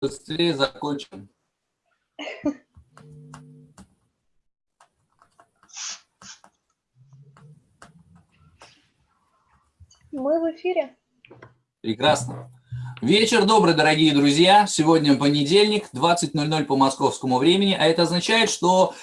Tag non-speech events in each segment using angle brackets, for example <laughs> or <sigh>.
быстрее закончим. Мы в эфире. Прекрасно. Вечер добрый, дорогие друзья. Сегодня понедельник, 20.00 по московскому времени, а это означает, что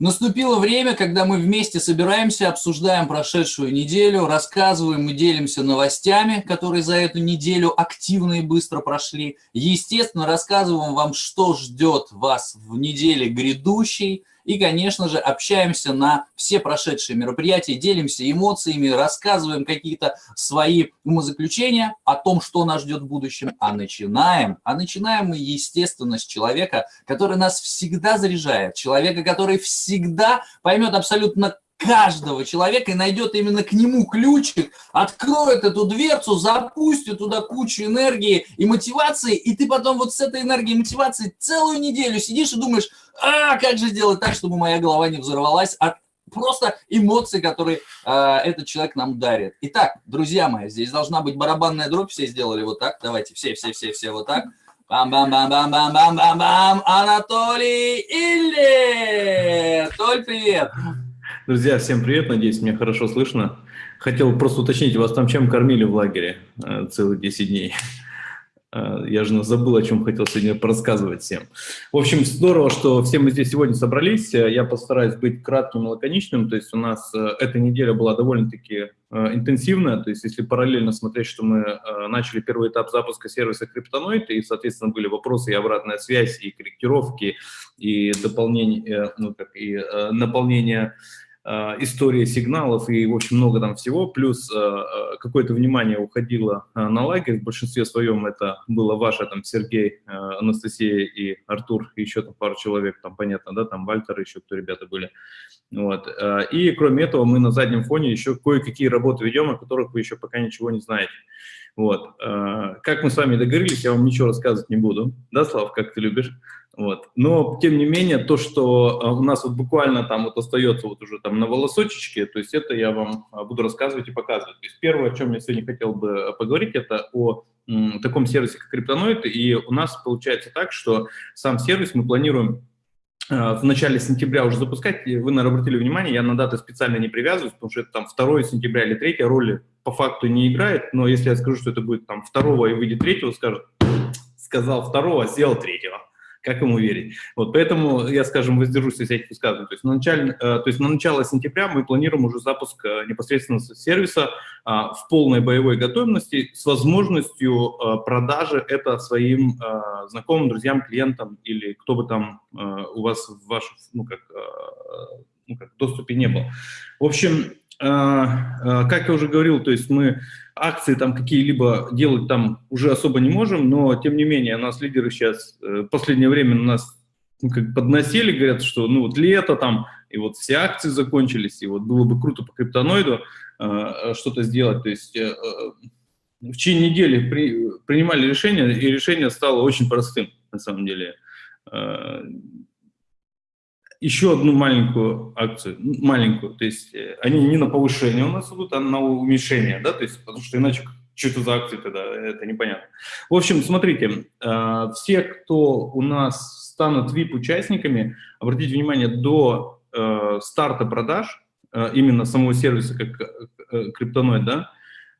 Наступило время, когда мы вместе собираемся, обсуждаем прошедшую неделю, рассказываем и делимся новостями, которые за эту неделю активно и быстро прошли. Естественно, рассказываем вам, что ждет вас в неделе грядущей, и, конечно же, общаемся на все прошедшие мероприятия, делимся эмоциями, рассказываем какие-то свои умозаключения о том, что нас ждет в будущем. А начинаем, а начинаем мы, естественно, с человека, который нас всегда заряжает, человека, который всегда поймет абсолютно каждого человека и найдет именно к нему ключик, откроет эту дверцу, запустит туда кучу энергии и мотивации, и ты потом вот с этой энергией и мотивацией целую неделю сидишь и думаешь, а как же сделать так, чтобы моя голова не взорвалась от просто эмоций, которые э, этот человек нам дарит. Итак, друзья мои, здесь должна быть барабанная дробь, все сделали вот так, давайте, все-все-все-все вот так. Бам-бам-бам-бам-бам-бам-бам, Анатолий Или! Толь, привет! Друзья, всем привет, надеюсь, меня хорошо слышно. Хотел просто уточнить, вас там чем кормили в лагере э, целые 10 дней? Э, я же забыл, о чем хотел сегодня порассказывать всем. В общем, здорово, что все мы здесь сегодня собрались. Э, я постараюсь быть кратким и лаконичным. То есть у нас эта неделя была довольно-таки интенсивная. То есть если параллельно смотреть, что мы начали первый этап запуска сервиса Криптоноид, и, соответственно, были вопросы и обратная связь, и корректировки, и дополнение, ну, как, и наполнение история сигналов и, в общем, много там всего, плюс э, э, какое-то внимание уходило на лагерь, в большинстве своем это было ваше, там, Сергей, Анастасия и Артур, и еще там пару человек, там, понятно, да, там, Вальтер, еще кто ребята были, вот, и кроме этого мы на заднем фоне еще кое-какие работы ведем, о которых вы еще пока ничего не знаете, вот, как мы с вами договорились, я вам ничего рассказывать не буду, да, Слав, как ты любишь? Вот. Но, тем не менее, то, что а, у нас вот буквально там вот остается вот уже там на волосочечке, то есть это я вам а, буду рассказывать и показывать. То есть первое, о чем я сегодня хотел бы а, поговорить, это о таком сервисе, как Криптоноид. И у нас получается так, что сам сервис мы планируем в начале сентября уже запускать. Вы, наверное, обратили внимание, я на даты специально не привязываюсь, потому что это там 2 сентября или 3 роли по факту не играет. Но если я скажу, что это будет там 2 и выйдет 3, скажут, сказал 2, сделал 3 как ему верить. Вот, поэтому я, скажем, воздержусь из этих высказываний. То есть, на начале, э, то есть на начало сентября мы планируем уже запуск э, непосредственно сервиса а, в полной боевой готовности с возможностью э, продажи это своим знакомым, друзьям, клиентам или кто бы там у вас в вашем ну, как, ну, как, доступе не был. В общем, как я уже говорил, то есть мы акции там какие-либо делать там уже особо не можем, но тем не менее у нас лидеры сейчас э, в последнее время у нас ну, как подносили, говорят, что ну вот лето там, и вот все акции закончились, и вот было бы круто по криптоноиду э, что-то сделать. То есть э, э в течение недели при, принимали решение, и решение стало очень простым на самом деле. Э, еще одну маленькую акцию, маленькую, то есть э, они не на повышение у нас идут, а на уменьшение, да, то есть, потому что иначе что это за акции тогда, это непонятно. В общем, смотрите, э, все, кто у нас станут VIP-участниками, обратите внимание, до э, старта продаж, именно самого сервиса, как криптоноид, да,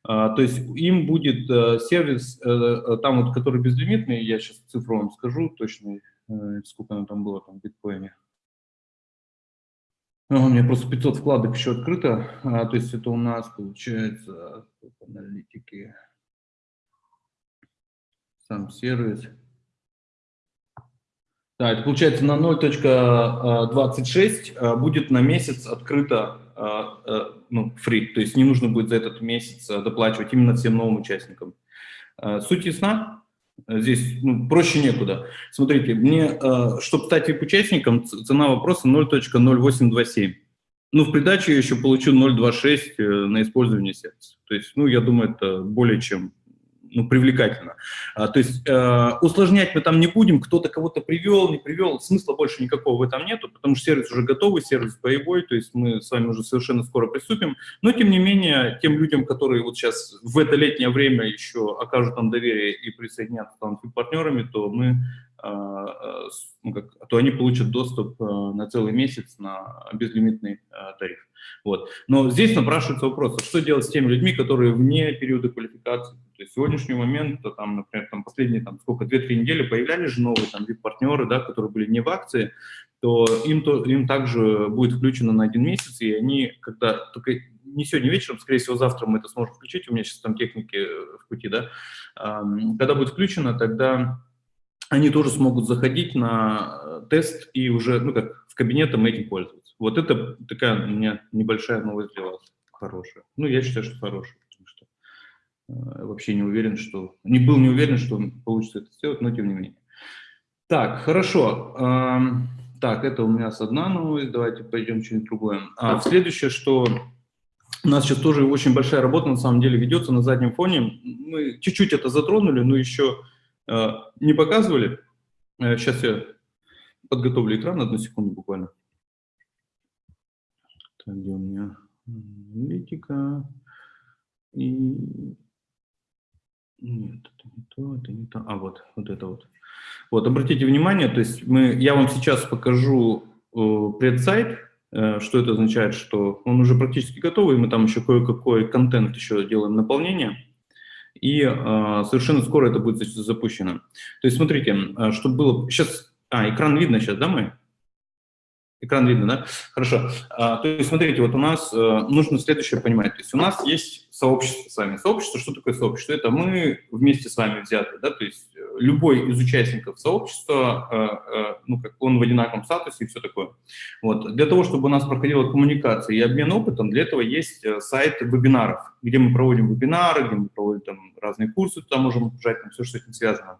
то есть им будет сервис, там вот, который безлимитный, я сейчас цифру вам скажу точно, сколько оно там было там в биткоине. У меня просто 500 вкладок еще открыто, а, то есть это у нас получается аналитики, сам сервис. Да, это получается на 0.26 а, будет на месяц открыто а, ну, free, то есть не нужно будет за этот месяц доплачивать именно всем новым участникам. Суть ясна? Здесь ну, проще некуда. Смотрите, мне, э, чтобы стать VIP-участником, цена вопроса 0.0827. Ну, в придачу я еще получу 0.26 э, на использование сервиса. То есть, ну, я думаю, это более чем ну, привлекательно. А, то есть э, усложнять мы там не будем, кто-то кого-то привел, не привел, смысла больше никакого в этом нету, потому что сервис уже готовый, сервис боевой, то есть мы с вами уже совершенно скоро приступим. Но, тем не менее, тем людям, которые вот сейчас в это летнее время еще окажут нам доверие и присоединятся там партнерами, то мы а, а, ну, то они получат доступ а, на целый месяц на безлимитный тариф. Вот. Но здесь напрашивается вопрос, что делать с теми людьми, которые вне периода квалификации. То есть в сегодняшний момент, там, например, там, последние там, сколько, 2-3 недели появлялись же новые там, партнеры да, которые были не в акции, то им, то им также будет включено на один месяц, и они, когда только не сегодня вечером, скорее всего, завтра мы это сможем включить, у меня сейчас там техники в пути, да, когда будет включено, тогда они тоже смогут заходить на э, тест и уже, ну как, в кабинетом этим пользоваться. Вот это такая у меня небольшая новость для вас, хорошая. Ну, я считаю, что хорошая, потому что э, вообще не уверен, что... Не был не уверен, что получится это сделать, но тем не менее. Так, хорошо. Эм, так, это у меня с одна новость, давайте пойдем что-нибудь другое. А следующее, что у нас сейчас тоже очень большая работа на самом деле ведется на заднем фоне. Мы чуть-чуть это затронули, но еще Э, не показывали. Сейчас э, я подготовлю экран, одну секунду буквально. Так, где у меня аналитика? И... Нет, это не то, это не то. А, вот, вот это вот. Вот, обратите внимание, то есть мы, я вам сейчас покажу э, предсайт, э, что это означает, что он уже практически готовый, мы там еще кое-какой контент еще делаем наполнение и э, совершенно скоро это будет запущено. То есть смотрите, а, чтобы было... Сейчас... А, экран видно сейчас, да, мой? Экран видно, да? Хорошо. А, то есть смотрите, вот у нас э, нужно следующее понимать. То есть у нас есть сообщество с вами. Сообщество, что такое сообщество? Это мы вместе с вами взяты, да, то есть э, любой из участников сообщества, э, э, ну, как он в одинаковом статусе и все такое. Вот. Для того, чтобы у нас проходила коммуникация и обмен опытом, для этого есть сайт вебинаров, где мы проводим вебинары, где мы проводим там разные курсы, туда можем жать, там все, что с этим связано.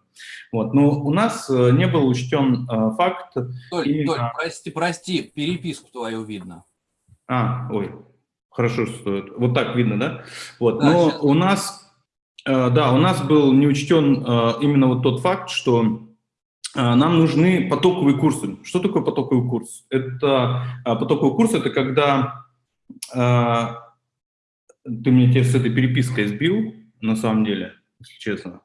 Вот. Но у нас не был учтен факт... Толь, именно... Толь, прости, прости, переписку твою видно. А, ой, Хорошо, что вот так видно, да? Вот. Да, Но сейчас... у нас, э, да, у нас был не учтен э, именно вот тот факт, что э, нам нужны потоковые курсы. Что такое потоковый курс? Это потоковый курс, это когда ты меня с этой перепиской сбил, на самом деле, если честно.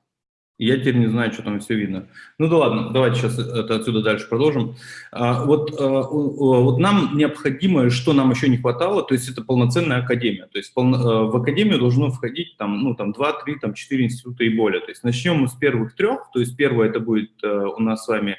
Я теперь не знаю, что там все видно. Ну да ладно, давайте сейчас это отсюда дальше продолжим. А, вот, а, вот нам необходимо, что нам еще не хватало, то есть это полноценная академия. То есть пол, а, в академию должно входить там, ну, там 2, 3, там 4 института и более. То есть начнем мы с первых трех, то есть первое это будет а, у нас с вами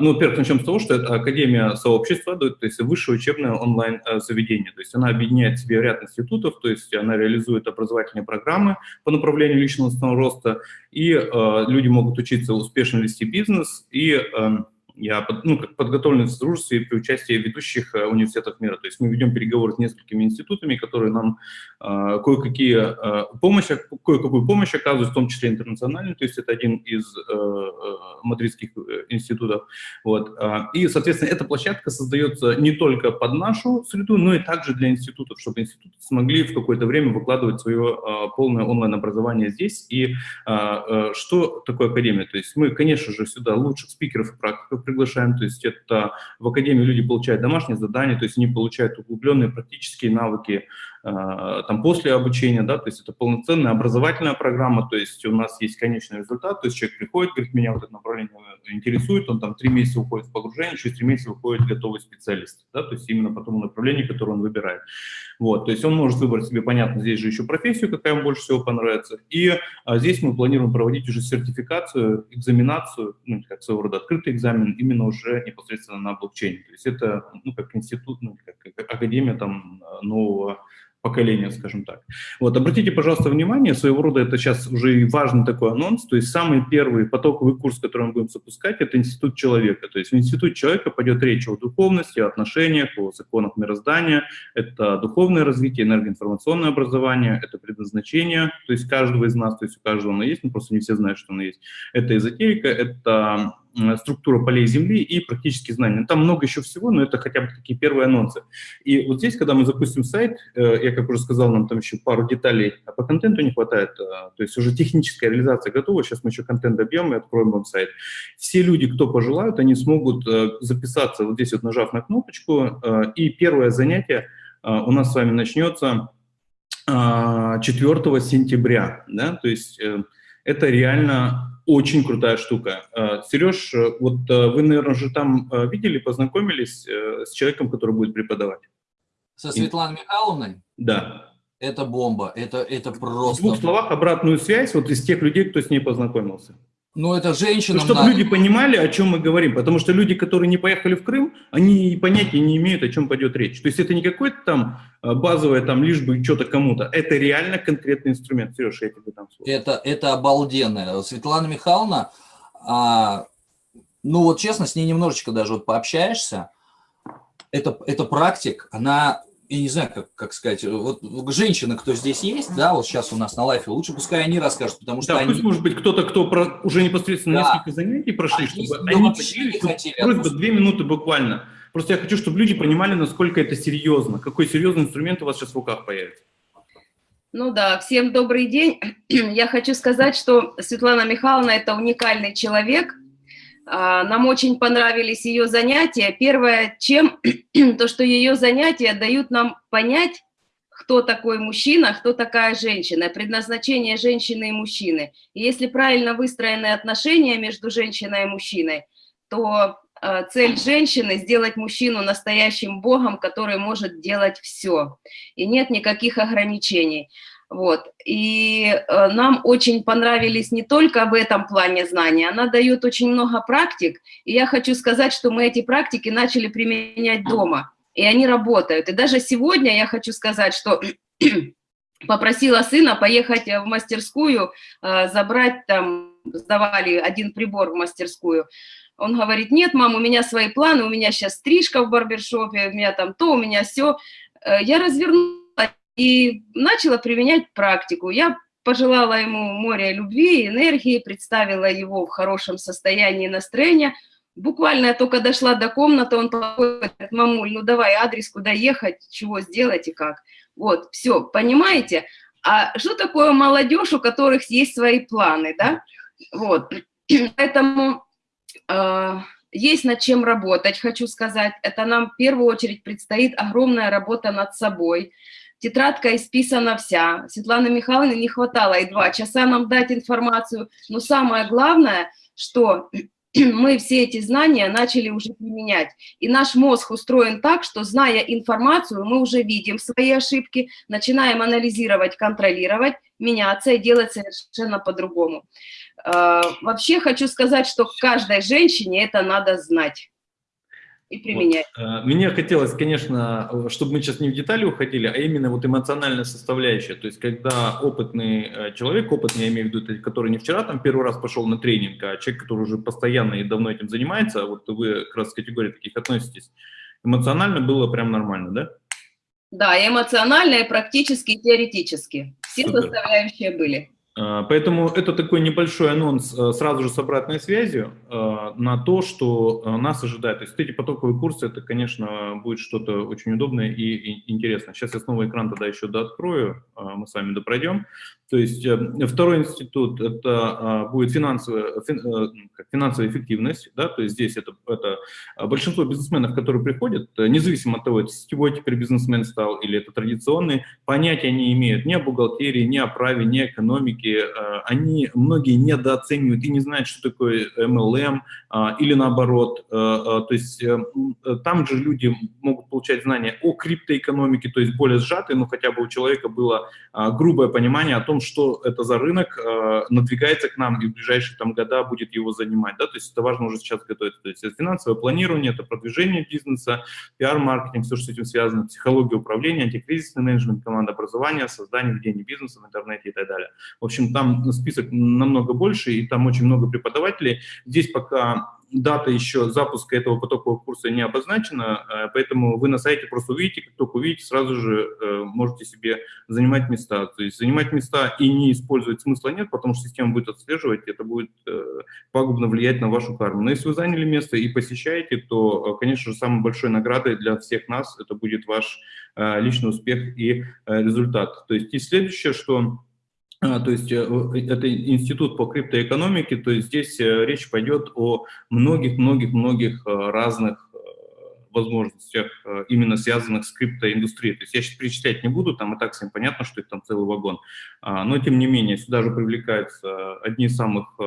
ну, во-первых, начнем с того, что это Академия сообщества, то есть высшее учебное онлайн-заведение. То есть она объединяет в себе ряд институтов, то есть она реализует образовательные программы по направлению личного роста, и э, люди могут учиться успешно вести бизнес и э, я ну, как подготовлен в дружестве при участии ведущих э, университетов мира. То есть мы ведем переговоры с несколькими институтами, которые нам э, кое-какие э, помощь, кое-какую помощь оказывают, в том числе интернациональную. То есть это один из э, э мадридских э, институтов. Вот. И, соответственно, эта площадка создается не только под нашу среду, но и также для институтов, чтобы институты смогли в какое-то время выкладывать свое э, полное онлайн-образование здесь. И э, что такое академия? То есть мы, конечно же, сюда лучших спикеров и практиков приглашаем, то есть это в Академии люди получают домашние задания, то есть они получают углубленные практические навыки, там после обучения, да, то есть это полноценная образовательная программа, то есть у нас есть конечный результат, то есть человек приходит, говорит, меня вот это направление интересует, он там три месяца уходит в погружение, через три месяца выходит готовый специалист, да, то есть именно по тому направлению, которое он выбирает. Вот, то есть он может выбрать себе, понятно, здесь же еще профессию, какая ему больше всего понравится, и а здесь мы планируем проводить уже сертификацию, экзаменацию, ну, как своего рода открытый экзамен, именно уже непосредственно на блокчейне, то есть это, ну, как институт, ну, как академия там нового поколения, скажем так. Вот, обратите, пожалуйста, внимание, своего рода это сейчас уже и важный такой анонс, то есть самый первый потоковый курс, который мы будем запускать, это Институт человека. То есть в Институт человека пойдет речь о духовности, о отношениях, о законах мироздания, это духовное развитие, энергоинформационное образование, это предназначение, то есть каждого из нас, то есть у каждого оно есть, но просто не все знают, что оно есть. Это эзотерика, это структура полей Земли и практические знания. Там много еще всего, но это хотя бы такие первые анонсы. И вот здесь, когда мы запустим сайт, э, я, как уже сказал, нам там еще пару деталей а по контенту не хватает, э, то есть уже техническая реализация готова, сейчас мы еще контент добьем и откроем вам сайт. Все люди, кто пожелают, они смогут записаться вот здесь вот нажав на кнопочку, и первое занятие у нас с вами начнется 4 сентября, да, то есть это реально очень крутая штука. А, Сереж, вот а, вы, наверное, же там видели, познакомились э, с человеком, который будет преподавать? Со Светланой Михайловной? Да. Это бомба, это, это просто... В двух словах обратную связь вот из тех людей, кто с ней познакомился. Ну, это женщина. Ну, чтобы надо. люди понимали, о чем мы говорим. Потому что люди, которые не поехали в Крым, они понятия не имеют, о чем пойдет речь. То есть это не какой-то там а, базовое, там, лишь бы что-то кому-то. Это реально конкретный инструмент. Сереж, я тебе там слово. Это, это обалденно. Светлана Михайловна, а, ну вот честно, с ней немножечко даже вот пообщаешься, это, это практик, она я не знаю, как, как сказать, вот женщины, кто здесь есть, да, вот сейчас у нас на лайфе, лучше пускай они расскажут, потому что да, они... пусть, может быть, кто-то, кто про, уже непосредственно да. несколько занятий прошли, они чтобы они поделились, хотели, просьба просто... две минуты буквально. Просто я хочу, чтобы люди понимали, насколько это серьезно, какой серьезный инструмент у вас сейчас в руках появится. Ну да, всем добрый день. <clears throat> Я хочу сказать, что Светлана Михайловна – это уникальный человек, а, нам очень понравились ее занятия. Первое, чем <clears throat> то, что ее занятия дают нам понять, кто такой мужчина, кто такая женщина, предназначение женщины и мужчины. И если правильно выстроены отношения между женщиной и мужчиной, то а, цель женщины – сделать мужчину настоящим богом, который может делать все. И нет никаких ограничений. Вот. И э, нам очень понравились не только в этом плане знания, она дает очень много практик, и я хочу сказать, что мы эти практики начали применять дома, и они работают. И даже сегодня я хочу сказать, что <clears throat> попросила сына поехать в мастерскую, э, забрать там, сдавали один прибор в мастерскую, он говорит, нет, мам, у меня свои планы, у меня сейчас стрижка в барбершопе, у меня там то, у меня все. Э, я разверну и начала применять практику. Я пожелала ему моря любви, энергии, представила его в хорошем состоянии настроения. Буквально я только дошла до комнаты, он говорит, мамуль, ну давай адрес, куда ехать, чего сделать и как. Вот, все, понимаете? А что такое молодежь, у которых есть свои планы, да? Вот, поэтому э, есть над чем работать, хочу сказать. Это нам в первую очередь предстоит огромная работа над собой, тетрадка исписана вся. Светланы Михайловны не хватало и два часа нам дать информацию. Но самое главное, что <clears throat> мы все эти знания начали уже применять. И наш мозг устроен так, что, зная информацию, мы уже видим свои ошибки, начинаем анализировать, контролировать, меняться и делать совершенно по-другому. А, вообще хочу сказать, что каждой женщине это надо знать и применять. Вот. Э, мне хотелось, конечно, чтобы мы сейчас не в детали уходили, а именно вот эмоциональная составляющая. То есть, когда опытный э, человек, опытный, я имею в виду, который не вчера там первый раз пошел на тренинг, а человек, который уже постоянно и давно этим занимается, а вот вы как раз к категории таких относитесь, эмоционально было прям нормально, да? Да, эмоционально, и практически, и теоретически. Все Супер. составляющие были. А, поэтому это такой небольшой анонс э, сразу же с обратной связью э, на то, что э, нас ожидает. То есть эти потоковые курсы, это, конечно, будет что-то очень удобное и интересное. Сейчас я снова экран тогда еще дооткрою, мы с вами допройдем. То есть второй институт – это будет финансовая, финансовая эффективность. Да? То есть здесь это, это большинство бизнесменов, которые приходят, независимо от того, это сетевой теперь бизнесмен стал или это традиционный, понятия не имеют ни о бухгалтерии, ни о праве, ни о экономике, рынке, э, они многие недооценивают и не знают, что такое MLM, а, или наоборот. Э, э, то есть там же люди могут получать знания о криптоэкономике, то есть более сжатые, но хотя бы у человека было а, грубое понимание о том, что это за рынок, надвигается к нам и в ближайшие там года будет его занимать. Да? То есть это важно уже сейчас готовиться. То есть это финансовое планирование, это продвижение бизнеса, пиар-маркетинг, все, что с этим связано, психология управления, антикризисный менеджмент, команда образования, создание, ведение бизнеса в интернете и так далее. В общем, там список намного больше, и там очень много преподавателей. Здесь пока дата еще запуска этого потокового курса не обозначена, э, поэтому вы на сайте просто увидите, как только увидите, сразу же э, можете себе занимать места. То есть занимать места и не использовать смысла нет, потому что система будет отслеживать, это будет пагубно влиять на вашу карму. Но если вы заняли место и посещаете, то, конечно же, самой большой наградой для всех нас это будет ваш личный успех и результат. То есть и следующее, что то есть э, это институт по криптоэкономике, то есть здесь э, речь пойдет о многих-многих-многих э, разных возможностях, именно связанных с криптоиндустрией. То есть я сейчас перечислять не буду, там и так всем понятно, что их там целый вагон. А, но тем не менее, сюда же привлекаются одни из самых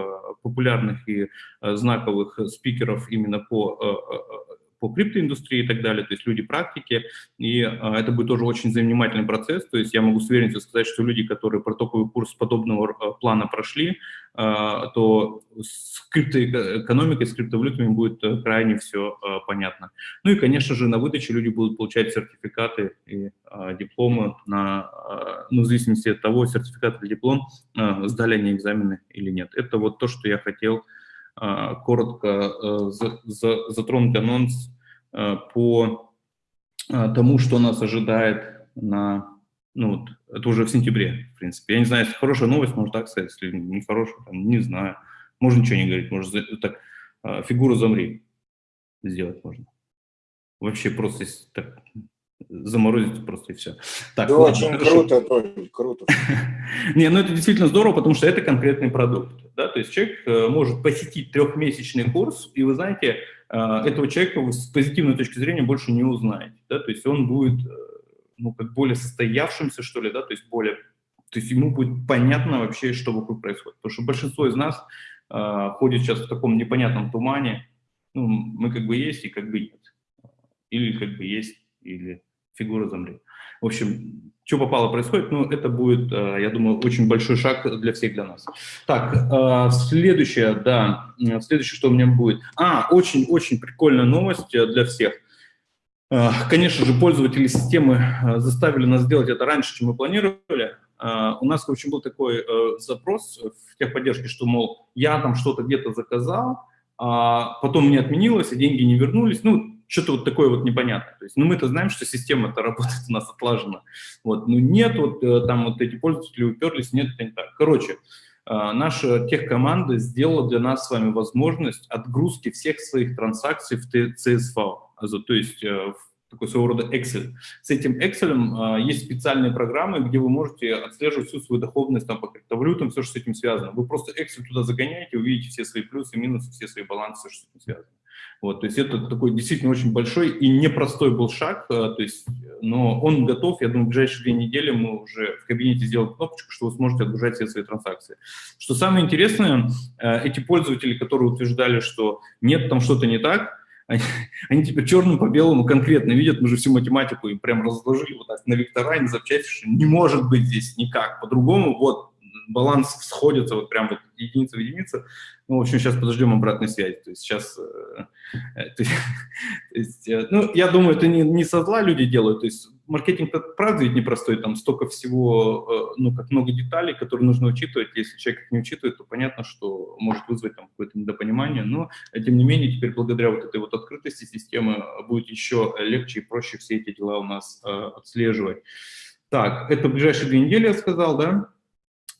популярных и знаковых спикеров именно по по криптоиндустрии и так далее, то есть люди практики, и а, это будет тоже очень занимательный процесс, то есть я могу с уверенностью сказать, что люди, которые протоковый курс подобного а, плана прошли, а, то с криптоэкономикой, с криптовалютами будет э, крайне все а, понятно. Ну и, конечно же, на выдаче люди будут получать сертификаты и а, дипломы, на, ну, в зависимости от того, сертификат или диплом, сдали они экзамены или нет. Это вот то, что я хотел а, коротко э, затронуть анонс э, по а, тому, что нас ожидает на, ну, вот, это уже в сентябре, в принципе. Я не знаю, если хорошая новость, можно так сказать, если не хорошая, там, не знаю. Можно ничего не говорить, можно так, а, фигуру замри сделать можно. Вообще просто так, заморозить просто и все. Так, да, ладно, очень хорошо. круто, Толь, круто. <laughs> Не, ну это действительно здорово, потому что это конкретный продукт. Да? То есть человек э, может посетить трехмесячный курс, и вы знаете, э, этого человека с позитивной точки зрения больше не узнаете. Да? То есть он будет э, ну, как более состоявшимся, что ли, да, то есть более, то есть ему будет понятно вообще, что вокруг происходит. Потому что большинство из нас э, ходит сейчас в таком непонятном тумане, ну, мы как бы есть и как бы нет. Или как бы есть, или фигура замри. В общем, что попало происходит, ну, это будет, э, я думаю, очень большой шаг для всех, для нас. Так, э, следующее, да, следующее, что у меня будет. А, очень-очень прикольная новость э, для всех. Конечно же, пользователи системы заставили нас сделать это раньше, чем мы планировали. У нас, в общем, был такой запрос в техподдержке, что, мол, я там что-то где-то заказал, а потом не отменилось, и деньги не вернулись. Ну, что-то вот такое вот непонятное. То есть, ну, мы-то знаем, что система-то работает у нас отлажена. Вот, ну, нет, вот э, там вот эти пользователи уперлись, нет, это не так. Короче, э, наша техкоманда сделала для нас с вами возможность отгрузки всех своих транзакций в CSV, то есть э, в такой своего рода Excel. С этим Excel есть специальные программы, где вы можете отслеживать всю свою доходность там, по криптовалютам, все, что с этим связано. Вы просто Excel туда загоняете, увидите все свои плюсы, минусы, все свои балансы, все, что с этим связано. Вот, то есть это такой действительно очень большой и непростой был шаг, э, то есть, но он готов, я думаю, в ближайшие две недели мы уже в кабинете сделаем кнопочку, что вы сможете отгружать все свои транзакции. Что самое интересное, э, эти пользователи, которые утверждали, что нет, там что-то не так, <laughs> они, они теперь черным по белому конкретно видят, мы же всю математику им прям разложили вот так на вектора, на запчасти, что не может быть здесь никак по-другому, вот баланс сходится вот прям вот единица в единицу. Ну, в общем, сейчас подождем обратной связи. То есть сейчас, э, э <laughs> то есть, э, ну, я думаю, это не, не со зла люди делают. То есть маркетинг, правда, ведь непростой, там столько всего, ну, как много деталей, которые нужно учитывать. Если человек их не учитывает, то понятно, что может вызвать там какое-то недопонимание. Но, тем не менее, теперь благодаря вот этой вот открытости системы будет еще легче и проще все эти дела у нас э, отслеживать. Так, это ближайшие две недели я сказал, да?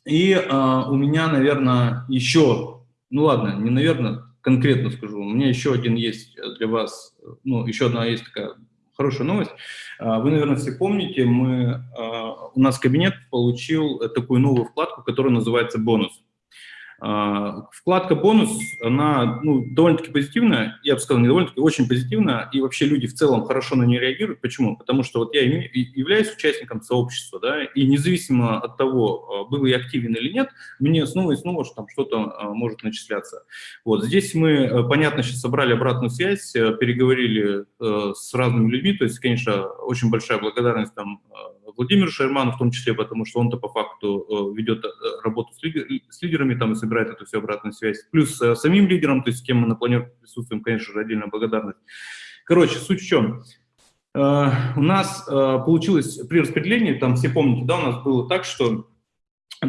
И э, у меня, наверное, еще, ну ладно, не наверное, конкретно скажу, у меня еще один есть для вас, ну, еще одна есть такая хорошая новость. А, вы, наверное, все помните, мы, а, у нас кабинет получил такую новую вкладку, которая называется «Бонус». А, вкладка «Бонус», она ну, довольно-таки позитивная, я бы сказал, не довольно-таки, очень позитивная, и вообще люди в целом хорошо на нее реагируют. Почему? Потому что вот я являюсь участником сообщества, да, и независимо от того, а, был я активен или нет, мне снова и снова что там что-то а, может начисляться. Вот здесь мы, понятно, сейчас собрали обратную связь, переговорили с разными людьми, то есть, конечно, очень большая благодарность там Владимир Шерманов в том числе, потому что он-то по факту э, ведет э, работу с, лидер, с лидерами там и собирает эту всю обратную связь. Плюс э, самим лидерам, то есть с кем мы на планерке присутствуем, конечно же, отдельная благодарность. Короче, суть в чем. У нас получилось при распределении, там все помните, да, у нас было так, что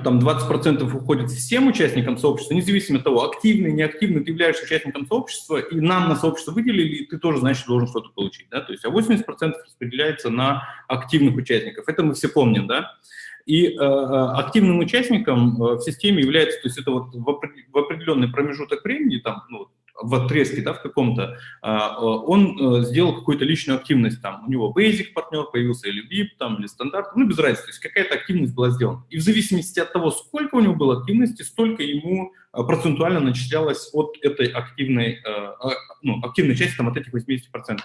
там 20% уходит всем участникам сообщества, независимо от того, активный, неактивный, ты являешься участником сообщества, и нам на сообщество выделили, и ты тоже, значит, должен что-то получить, да, то есть, а 80% распределяется на активных участников, это мы все помним, да, и э, э активным участником э, в системе является, то есть это вот в определенный промежуток времени, там, ну, в отрезке, да, в каком-то, а, а, он э, сделал какую-то личную активность, там, у него basic партнер появился, или VIP, там, или стандарт, ну, без разницы, то есть какая-то активность была сделана. И в зависимости от того, сколько у него было активности, столько ему процентуально начислялось от этой активной, ну, активной части, там, от этих 80%.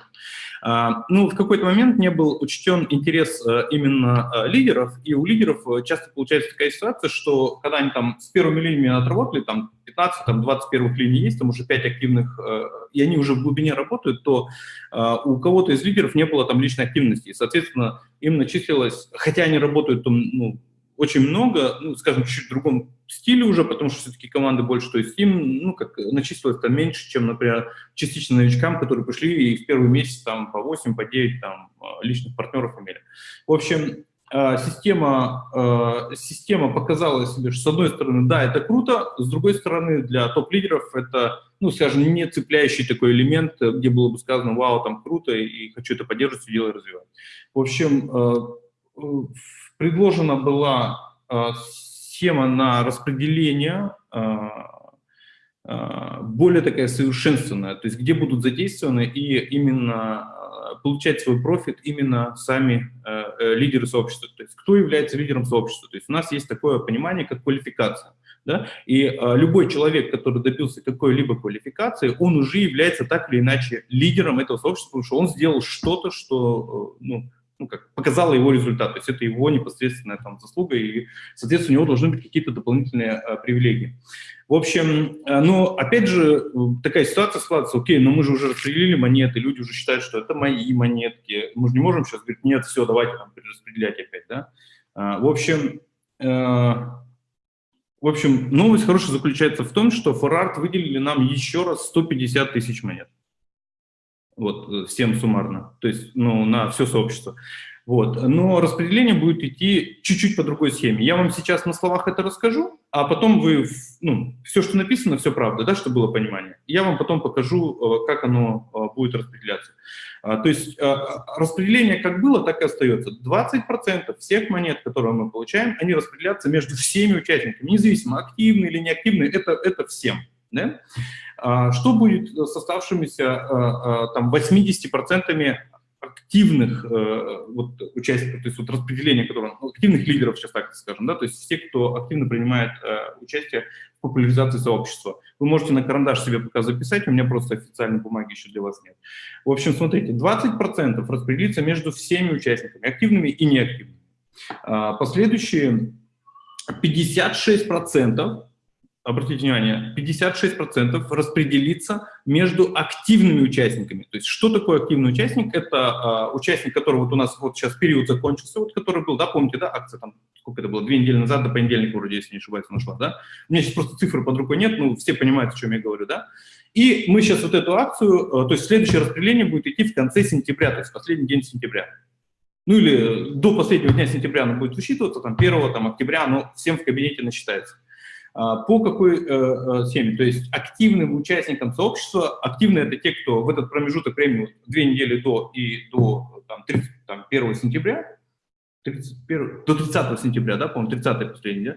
Ну, в какой-то момент не был учтен интерес именно лидеров, и у лидеров часто получается такая ситуация, что когда они там с первыми линиями отработали, там, 15, там 20 первых линий есть, там уже 5 активных, э, и они уже в глубине работают, то э, у кого-то из лидеров не было там личной активности, и, соответственно, им начислилось, хотя они работают там, ну, очень много, ну, скажем, чуть-чуть в другом стиле уже, потому что все-таки команды больше, то есть им, ну, как начислилось там меньше, чем, например, частично новичкам, которые пришли и в первый месяц там по 8, по 9 там э, личных партнеров имели. В общем, Э, система, э, система показала себе, что с одной стороны, да, это круто, с другой стороны, для топ-лидеров это, ну, скажем, не цепляющий такой элемент, где было бы сказано, вау, там круто, и хочу это поддерживать, все дело развивать. В общем, предложена была схема на распределение, более такая совершенственная, то есть где будут задействованы и именно получать свой профит именно сами э, э, лидеры сообщества. То есть кто является лидером сообщества? То есть у нас есть такое понимание, как квалификация. Да? И э, любой человек, который добился какой-либо квалификации, он уже является так или иначе лидером этого сообщества, потому что он сделал что-то, что, ну, ну, как показало его результат, то есть это его непосредственная там заслуга, и, соответственно, у него должны быть какие-то дополнительные а, привилегии. В общем, а, но опять же такая ситуация складывается, окей, но мы же уже распределили монеты, люди уже считают, что это мои монетки, мы же не можем сейчас говорить, нет, все, давайте там перераспределять опять, да. А, в общем, в общем, новость хорошая заключается в том, что ForArt выделили нам еще раз 150 тысяч монет вот, э, всем суммарно, то есть, ну, на все сообщество. Вот. Но распределение будет идти чуть-чуть по другой схеме. Я вам сейчас на словах это расскажу, а потом вы, ну, все, что написано, все правда, да, чтобы было понимание. Я вам потом покажу, э, как оно э, будет распределяться. А, то есть распределение как было, так и остается. 20% всех монет, которые мы получаем, они распределяются между всеми участниками, независимо, активные или неактивные, это, это всем. Да? А, что будет с оставшимися а, а, там, 80% активных э, вот, участников, то есть вот распределение, которое, ну, активных лидеров, сейчас так скажем, да, то есть все, кто активно принимает э, участие в популяризации сообщества. Вы можете на карандаш себе пока записать, у меня просто официальной бумаги еще для вас нет. В общем, смотрите, 20% распределится между всеми участниками, активными и неактивными. Последующие 56% обратите внимание, 56% распределится между активными участниками. То есть что такое активный участник? Это а, участник, который вот у нас вот сейчас период закончился, вот который был, да, помните, да, акция там, сколько это было, две недели назад, до понедельника вроде, если не ошибаюсь, нашла, да? У меня сейчас просто цифры под рукой нет, ну, все понимают, о чем я говорю, да? И мы сейчас вот эту акцию, а, то есть следующее распределение будет идти в конце сентября, то есть последний день сентября. Ну или до последнего дня сентября оно будет высчитываться, там 1 там, октября оно всем в кабинете насчитается. А, по какой э, э, схеме? То есть активным участникам сообщества, активные это те, кто в этот промежуток времени, две недели до и до там, 30, там, 1 сентября, 31, до 30 сентября, да, по-моему, 30 последний, да?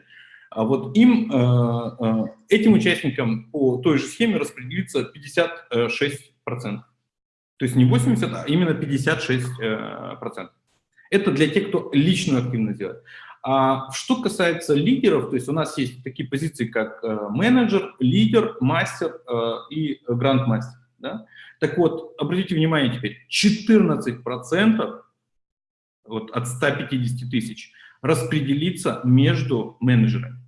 А вот им, э, этим участникам по той же схеме распределится 56%. То есть не 80, а именно 56%. Это для тех, кто личную активность делает. А что касается лидеров, то есть у нас есть такие позиции, как э, менеджер, лидер, мастер э, и грандмастер. Да? Так вот, обратите внимание теперь, 14% вот, от 150 тысяч распределится между менеджерами.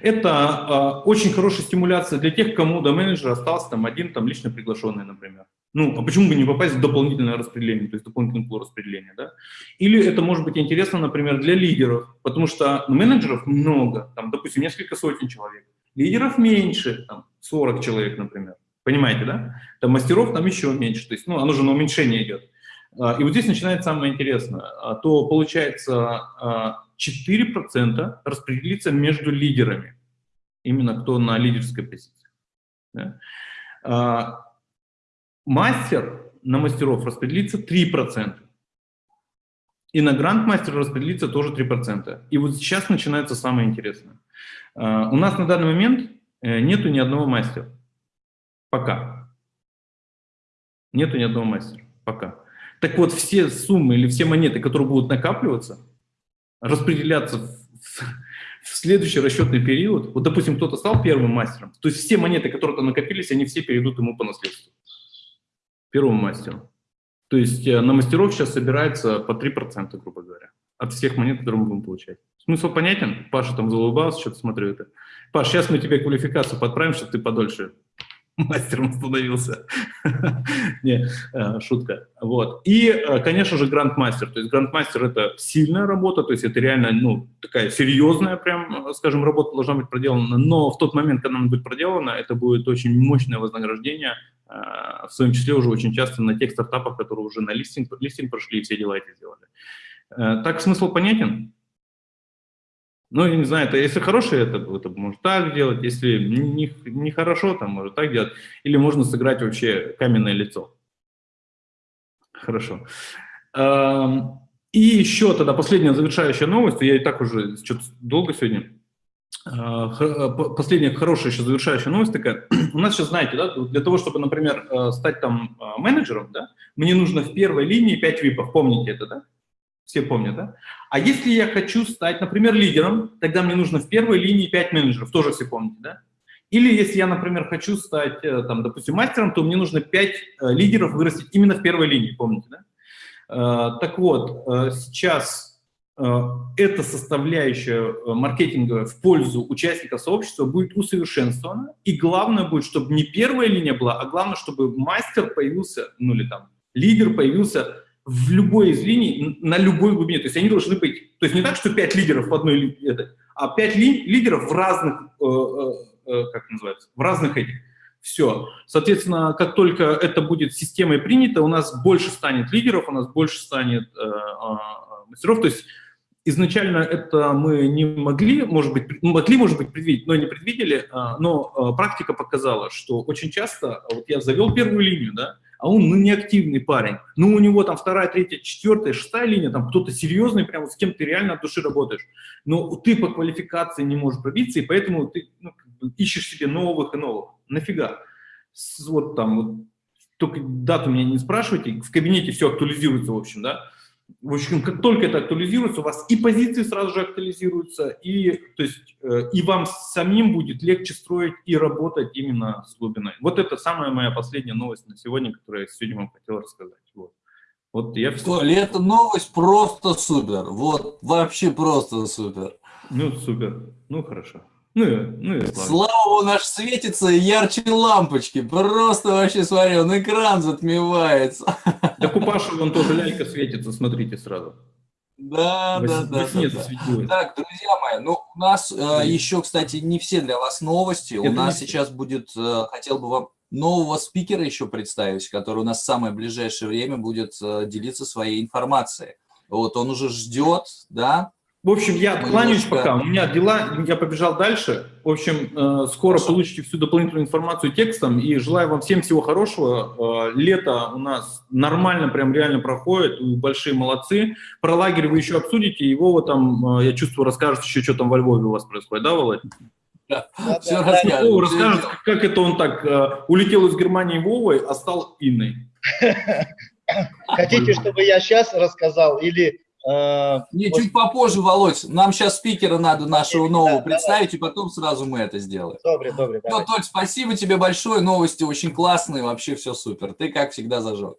Это э, очень хорошая стимуляция для тех, кому до менеджера остался там один там лично приглашенный, например. Ну, а почему бы не попасть в дополнительное распределение, то есть дополнительное пул распределения, да? Или это может быть интересно, например, для лидеров, потому что менеджеров много, там, допустим, несколько сотен человек, лидеров меньше, там, 40 человек, например, понимаете, да? Там мастеров там еще меньше, то есть, ну, оно же на уменьшение идет. А, и вот здесь начинается самое интересное. А, то получается 4% распределится между лидерами. Именно кто на лидерской позиции. Мастер на мастеров распределится 3%. И на гранд-мастер распределится тоже 3%. И вот сейчас начинается самое интересное. У нас на данный момент э, нету ни одного мастера. Пока. Нету ни одного мастера. Пока. Так вот, все суммы или все монеты, которые будут накапливаться, распределяться в, в следующий расчетный период, вот, допустим, кто-то стал первым мастером, то есть все монеты, которые там накопились, они все перейдут ему по наследству. Первому мастеру. То есть э, на мастеров сейчас собирается по 3%, грубо говоря, от всех монет, которые мы будем получать. Смысл понятен? Паша там залыбался, что-то смотрю это. Паш, сейчас мы тебе квалификацию подправим, чтобы ты подольше мастером становился. <laughs> Не, э, шутка. Вот. И, э, конечно же, грандмастер. То есть грандмастер – это сильная работа, то есть это реально, ну, такая серьезная, прям, скажем, работа должна быть проделана. Но в тот момент, когда она будет проделана, это будет очень мощное вознаграждение, э, в своем числе уже очень часто на тех стартапах, которые уже на листинг, листинг прошли и все дела эти сделали. Так смысл понятен? Ну, я не знаю, это, если хорошее, это, это может так делать, если не, не там может так делать, или можно сыграть вообще каменное лицо. Хорошо. И еще тогда последняя завершающая новость, я и так уже что-то долго сегодня. А, последняя хорошая еще завершающая новость такая. <clears throat> У нас сейчас, знаете, да, для того, чтобы, например, э, стать там а, менеджером, да, мне нужно в первой линии 5 випов, помните это, да? Все помнят, да? А если я хочу стать, например, лидером, тогда мне нужно в первой линии 5 менеджеров, тоже все помните, да? Или если я, например, хочу стать, э, там, допустим, мастером, то мне нужно 5 э, лидеров вырастить именно в первой линии, помните, да? Э, так вот, сейчас эта составляющая маркетинга в пользу участников сообщества будет усовершенствована, и главное будет, чтобы не первая линия была, а главное, чтобы мастер появился, ну или там лидер появился в любой из линий, на любой глубине. То есть они должны быть, то есть не так, что пять лидеров в одной линии, а пять ли, лидеров в разных, э, э, э, как называется, в разных этих. Все. Соответственно, как только это будет системой принято, у нас больше станет лидеров, у нас больше станет э, э, мастеров. То есть изначально это мы не могли, может быть, могли, может быть, предвидеть, но не предвидели, но практика показала, что очень часто, вот я завел первую линию, да, а он ну, неактивный парень. Ну, у него там вторая, третья, четвертая, шестая линия, там кто-то серьезный, прям с кем ты реально от души работаешь. Но ты по квалификации не можешь пробиться, и поэтому ты ну, ищешь себе новых и новых. Нафига? Вот там, вот, только дату меня не спрашивайте, в кабинете все актуализируется, в общем, да. В общем, как только это актуализируется, у вас и позиции сразу же актуализируются, и, то есть, э, и вам самим будет легче строить и работать именно с глубиной. Вот это самая моя последняя новость на сегодня, которую я сегодня вам хотел рассказать. Вот. Вот я. Коля, эта новость просто супер. Вот, вообще просто супер. Ну, супер. Ну, хорошо. Ну, ну и Слава наш светится ярче лампочки. Просто вообще, смотри, он экран затмевается. <laughs> Да купаша вон тоже лялька светится, смотрите сразу. Да, да, да. да, да. Так, друзья мои, ну у нас э, еще, кстати, не все для вас новости. Это у нас сейчас будет, э, хотел бы вам нового спикера еще представить, который у нас в самое ближайшее время будет э, делиться своей информацией. Вот он уже ждет, да, в общем, я откланяюсь пока, у меня дела, я побежал дальше. В общем, э, скоро Хорошо. получите всю дополнительную информацию текстом, и желаю вам всем всего хорошего. Э, лето у нас нормально, прям реально проходит, вы большие молодцы. Про лагерь вы еще обсудите, его вот там, э, я чувствую, расскажет еще, что там во Львове у вас происходит, да, Володь? Да, Все да, расскажет. расскажет, как это он так улетел из Германии Вовой, а стал Инной. <laughs> Хотите, чтобы я сейчас рассказал или Не, вот. чуть попозже, Володь. Нам сейчас спикера надо нашего нового да, представить, давай. и потом сразу мы это сделаем. Добре, добре. Ну, Толь, спасибо тебе большое. Новости очень классные, вообще все супер. Ты, как всегда, зажег.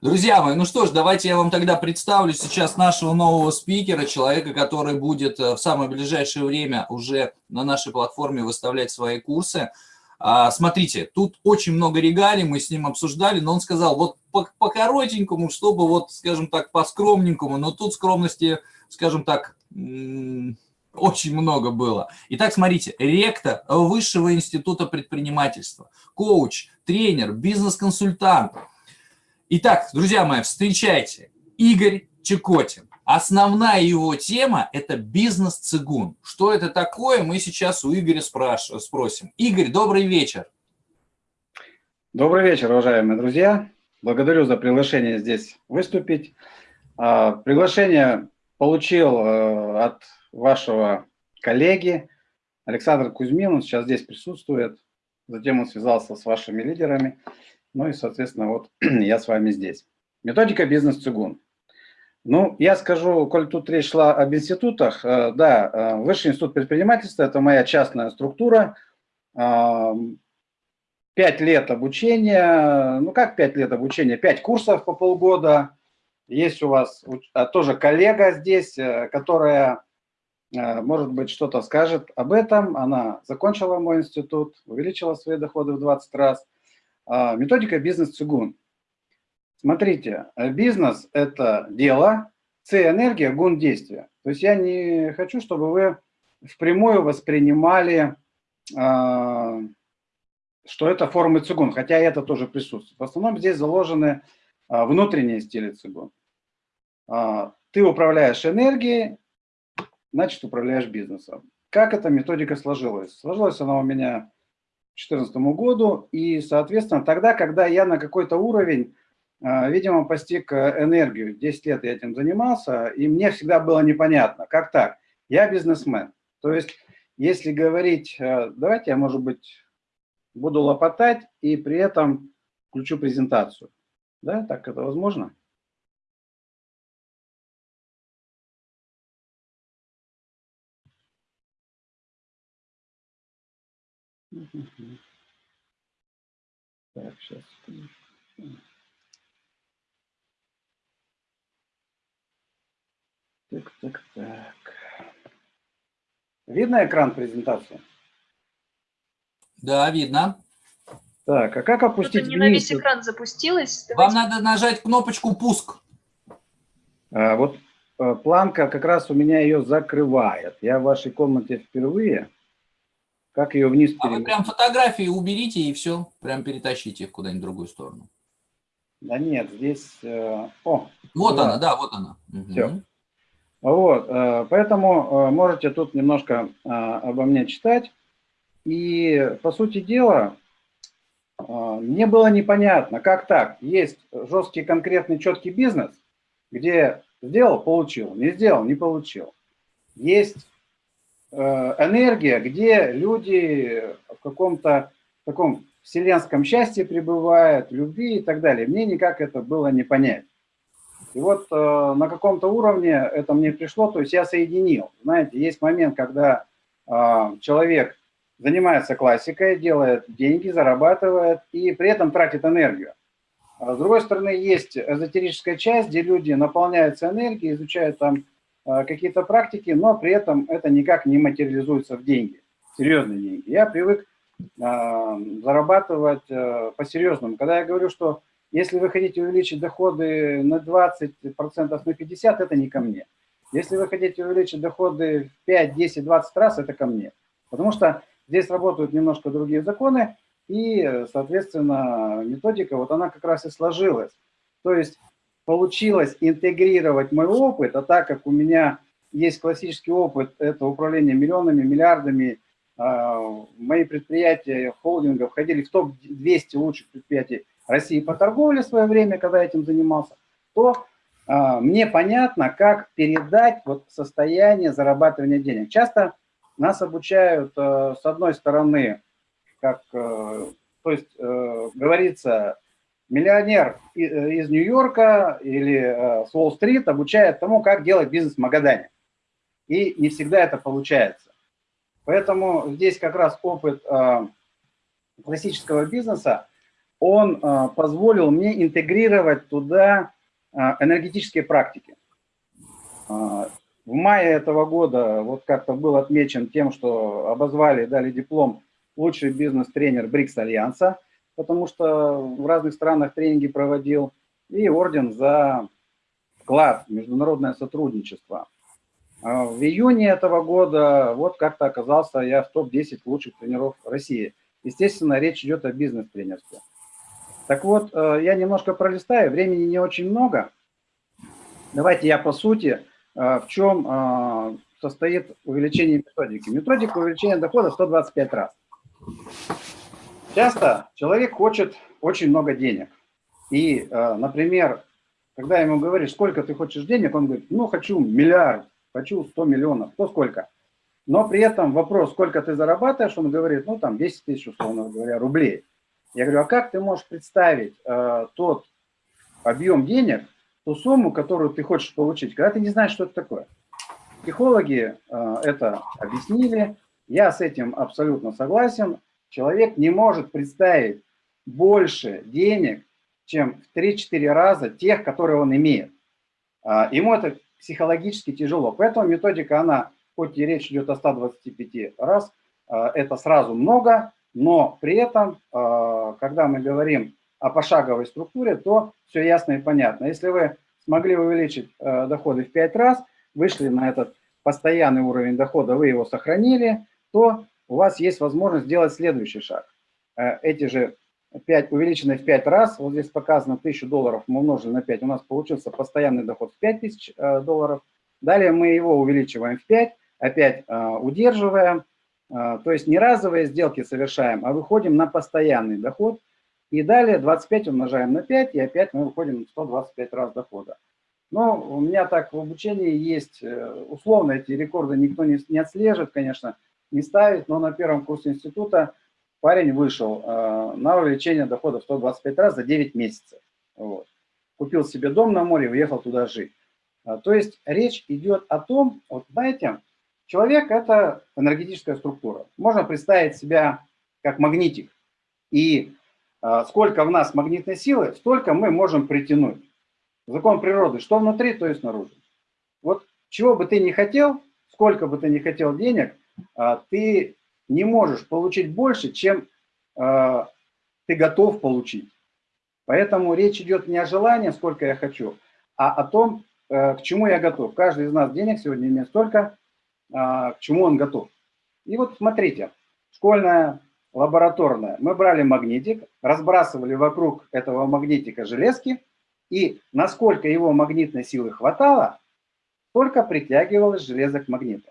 Друзья мои, ну что ж, давайте я вам тогда представлю сейчас нашего нового спикера, человека, который будет э, в самое ближайшее время уже на нашей платформе выставлять свои курсы. А, смотрите, тут очень много регалий, мы с ним обсуждали, но он сказал, вот по, по коротенькому, чтобы вот, скажем так, по скромненькому, но тут скромности, скажем так, очень много было. Итак, смотрите, ректор Высшего института предпринимательства, коуч, тренер, бизнес-консультант. Итак, друзья мои, встречайте, Игорь Чекотин. Основная его тема – это бизнес-цигун. Что это такое, мы сейчас у Игоря спраш... спросим. Игорь, добрый вечер. Добрый вечер, уважаемые друзья. Благодарю за приглашение здесь выступить. А, приглашение получил э, от вашего коллеги Александр Кузьмин, он сейчас здесь присутствует. Затем он связался с вашими лидерами. Ну и, соответственно, вот <clears throat> я с вами здесь. Методика бизнес-цигун. Ну, я скажу, коль тут речь шла об институтах, э, да, э, Высший институт предпринимательства – это моя частная структура. Пять лет обучения, ну как пять лет обучения, пять курсов по полгода. Есть у вас а, тоже коллега здесь, э, которая, может быть, что-то скажет об этом. Она закончила мой институт, увеличила свои доходы в 20 раз. А, методика бизнес-цигун. Смотрите, э, бизнес – это дело, С – энергия, гун – действие. То есть я не хочу, чтобы вы впрямую воспринимали, а, что это формы цигун, хотя это тоже присутствует. В основном здесь заложены а, внутренние стили цигун. Ты управляешь энергией, значит, управляешь бизнесом. Как эта методика сложилась? Сложилась она у меня к 2014 году, и, соответственно, тогда, когда я на какой-то уровень а, видимо, постиг э, энергию. 10 лет я этим занимался, и мне всегда было непонятно, как так? Я бизнесмен. То есть, если говорить, э, давайте я, может быть, буду лопотать и при этом включу презентацию. Да, так это возможно? Так, сейчас. Так, так, так. Видно экран презентации? Да, видно. Так, а как опустить не на весь экран запустилось. Вам надо нажать кнопочку «Пуск». А, вот а, планка как раз у меня ее закрывает. Я в вашей комнате впервые. Как ее вниз А вы прям фотографии уберите и все, прям перетащите их куда-нибудь в другую сторону. Да нет, здесь... Э, о, вот да. она, да, вот она. Все. Угу. Вот, э, поэтому э, можете тут немножко э, обо мне читать. И, по сути дела, мне было непонятно, как так. Есть жесткий, конкретный, четкий бизнес, где сделал – получил, не сделал – не получил. Есть энергия, где люди в каком-то таком вселенском счастье пребывают, любви и так далее. Мне никак это было не понять. И вот э, на каком-то уровне это мне пришло, то есть я соединил. Знаете, есть момент, когда э, человек занимается классикой, делает деньги, зарабатывает и при этом тратит энергию. А с другой стороны, есть эзотерическая часть, где люди наполняются энергией, изучают там э, какие-то практики, но при этом это никак не материализуется в деньги, серьезные деньги. Я привык э, зарабатывать э, по-серьезному. Когда я говорю, что если вы хотите увеличить доходы на 20%, на 50%, это не ко мне. Если вы хотите увеличить доходы в 5, 10, 20 раз, это ко мне. Потому что здесь работают немножко другие законы, и, соответственно, методика, вот она как раз и сложилась. То есть получилось интегрировать мой опыт, а так как у меня есть классический опыт, это управление миллионами, миллиардами, а, мои предприятия холдинга входили в топ-200 лучших предприятий России по торговле в свое время, когда этим занимался, то э, мне понятно, как передать вот состояние зарабатывания денег. Часто нас обучают, э, с одной стороны, как, э, то есть, э, говорится, миллионер из Нью-Йорка или э, с Уолл-стрит обучает тому, как делать бизнес в Магадане. И не всегда это получается. Поэтому здесь как раз опыт э, классического бизнеса он а, позволил мне интегрировать туда а, энергетические практики. А, в мае этого года вот как-то был отмечен тем, что обозвали, дали диплом лучший бизнес-тренер БРИКС Альянса, потому что в разных странах тренинги проводил, и орден за вклад в международное сотрудничество. В июне этого года вот как-то оказался я в топ-10 лучших тренеров России. Естественно, речь идет о бизнес-тренерстве. Так вот, э, я немножко пролистаю, времени не очень много. Давайте я по сути, в чем состоит увеличение методики. Методика увеличения дохода 125 раз. Часто человек хочет очень много денег. И, например, когда ему говоришь, сколько ты хочешь денег, он говорит, ну, хочу миллиард, хочу 100 миллионов, то сколько? Но при этом вопрос, сколько ты зарабатываешь, он говорит, ну, там, 10 тысяч, условно говоря, рублей. Я говорю, а как ты можешь представить э, тот объем денег, ту сумму, которую ты хочешь получить, когда ты не знаешь, что это такое? Психологи э, это объяснили, я с этим абсолютно согласен. Человек не может представить больше денег, чем в 3-4 раза тех, которые он имеет. А, ему это психологически тяжело. Поэтому методика, она, хоть и речь идет о 125 раз, а, это сразу много, но при этом, а, когда мы говорим о пошаговой структуре, то все ясно и понятно. Если вы смогли увеличить доходы в 5 раз, вышли на этот постоянный уровень дохода, вы его сохранили, то у вас есть возможность сделать следующий шаг. Эти же 5 увеличено в 5 раз, вот здесь показано 1000 долларов, мы умножили на 5, у нас получился постоянный доход в 5000 э, долларов. Далее мы его увеличиваем в 5, опять э, удерживаем, э, то есть не разовые сделки совершаем, а выходим на постоянный доход. И далее 25 умножаем на 5, и опять мы выходим на 125 раз дохода. Но у меня так в обучении есть, условно эти рекорды никто не, не отслеживает, конечно, не ставит, но на первом курсе института парень вышел э, на увеличение дохода в 125 раз за 9 месяцев. Вот. Купил себе дом на море, уехал туда жить. А, то есть речь идет о том, вот знаете, человек – это энергетическая структура. Можно представить себя как магнитик. И э, сколько в нас магнитной силы, столько мы можем притянуть. Закон природы, что внутри, то и снаружи. Вот чего бы ты ни хотел, сколько бы ты ни хотел денег, э, ты не можешь получить больше, чем э, ты готов получить. Поэтому речь идет не о желании, сколько я хочу, а о том, э, к чему я готов. Каждый из нас денег сегодня имеет столько, к чему он готов. И вот смотрите, школьная, лабораторная. Мы брали магнитик, разбрасывали вокруг этого магнитика железки, и насколько его магнитной силы хватало, только притягивалось железо к магниту.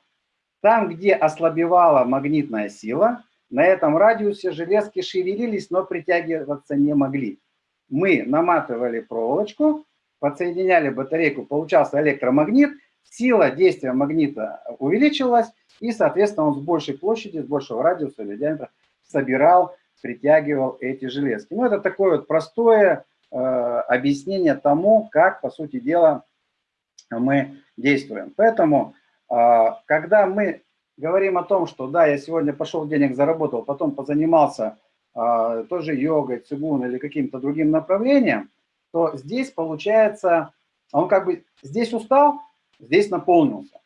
Там, где ослабевала магнитная сила, на этом радиусе железки шевелились, но притягиваться не могли. Мы наматывали проволочку, подсоединяли батарейку, получался электромагнит, сила действия магнита увеличилась, и, соответственно, он с большей площади, с большего радиуса или диаметра собирал, притягивал эти железки. Ну, это такое вот простое э, объяснение тому, как, по сути дела, мы действуем. Поэтому а, когда мы говорим о том, что да, я сегодня пошел денег заработал, потом позанимался а, тоже йогой, цигун или каким-то другим направлением, то здесь получается, он как бы здесь устал, здесь наполнился.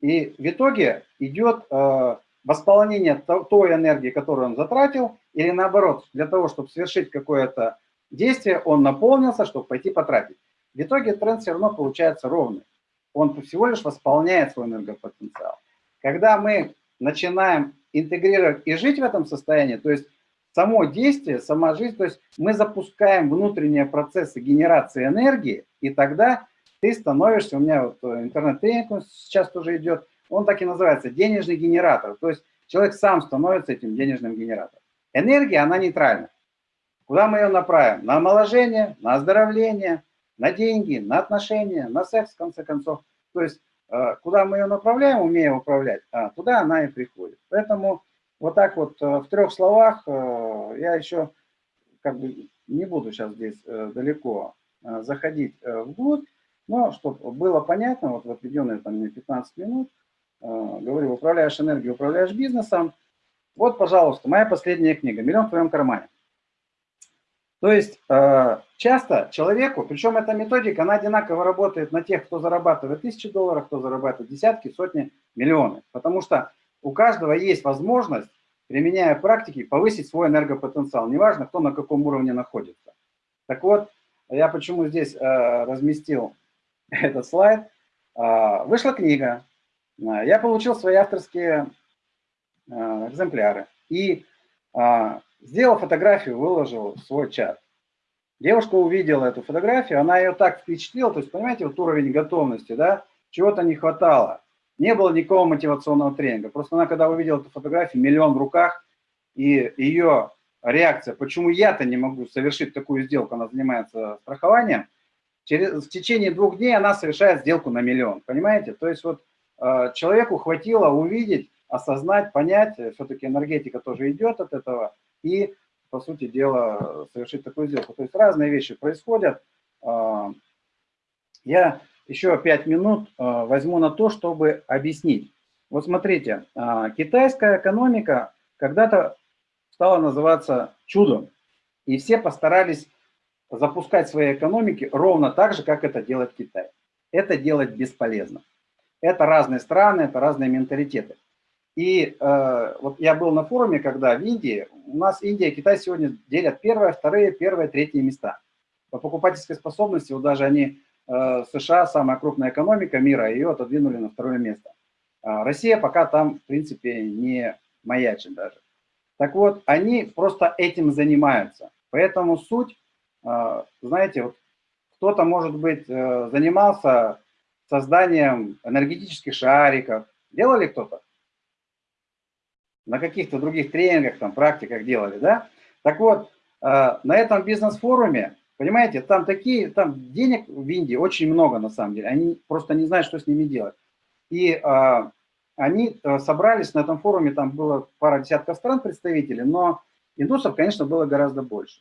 И в итоге идет а, восполнение той энергии, которую он затратил, или наоборот, для того, чтобы совершить какое-то действие, он наполнился, чтобы пойти потратить. В итоге тренд все равно получается ровный он всего лишь восполняет свой энергопотенциал. Когда мы начинаем интегрировать и жить в этом состоянии, то есть само действие, сама жизнь, то есть мы запускаем внутренние процессы генерации энергии, и тогда ты становишься, у меня вот э, интернет-тренинг сейчас тоже идет, он так и называется, денежный генератор. То есть человек сам становится этим денежным генератором. Энергия, она нейтральна. Куда мы ее направим? На омоложение, на оздоровление, на деньги, на отношения, на секс, в конце концов. То есть, э, куда мы ее направляем, умеем управлять, а туда она и приходит. Поэтому вот так вот э, в трех словах я еще как бы не буду сейчас здесь далеко заходить вглубь, но чтобы было понятно, вот в отведенные там мне 15 минут, говорю, управляешь энергией, управляешь бизнесом. Вот, пожалуйста, моя последняя книга «Миллион в твоем кармане». То есть э, часто человеку, причем эта методика, она одинаково работает на тех, кто зарабатывает тысячи долларов, кто зарабатывает десятки, сотни, миллионы. Потому что у каждого есть возможность, применяя практики, повысить свой энергопотенциал. Неважно, кто на каком уровне находится. Так вот, я почему здесь э, разместил <laughs> этот слайд. Э, вышла книга, я получил свои авторские экземпляры. И Сделал фотографию, выложил в свой чат. Девушка увидела эту фотографию, она ее так впечатлила, то есть, понимаете, вот уровень готовности, да, чего-то не хватало. Не было никакого мотивационного тренинга. Просто она, когда увидела эту фотографию, миллион в руках, и ее реакция, почему я-то не могу совершить такую сделку, она занимается страхованием, через, в течение двух дней она совершает сделку на миллион, понимаете? То есть вот э, человеку хватило увидеть, осознать, понять, э, все-таки энергетика тоже идет от этого, и, по сути дела, совершить такую сделку. То есть разные вещи происходят. Э, я еще пять минут э, возьму на то, чтобы объяснить. Вот смотрите, э, китайская экономика когда-то стала называться чудом. И все постарались запускать свои экономики ровно так же, как это делает Китай. Это делать бесполезно. Это разные страны, это разные менталитеты. И э, вот я был на форуме, когда в Индии, у нас Индия и Китай сегодня делят первое, вторые, первое, третье места. По покупательской способности, вот даже они, э, США, самая крупная экономика мира, ее отодвинули на второе место. А Россия пока там, в принципе, не маячит даже. Так вот, они просто этим занимаются. Поэтому суть, знаете, вот кто-то, может быть, э, занимался созданием энергетических шариков. Делали кто-то? На каких-то других тренингах, там, практиках делали, да? Так вот, а, на этом бизнес-форуме, понимаете, там такие, там денег в Индии очень много на самом деле. Они просто не знают, что с ними делать. И они э, собрались на этом форуме, там было пара десятков стран представителей, но индусов, конечно, было гораздо больше.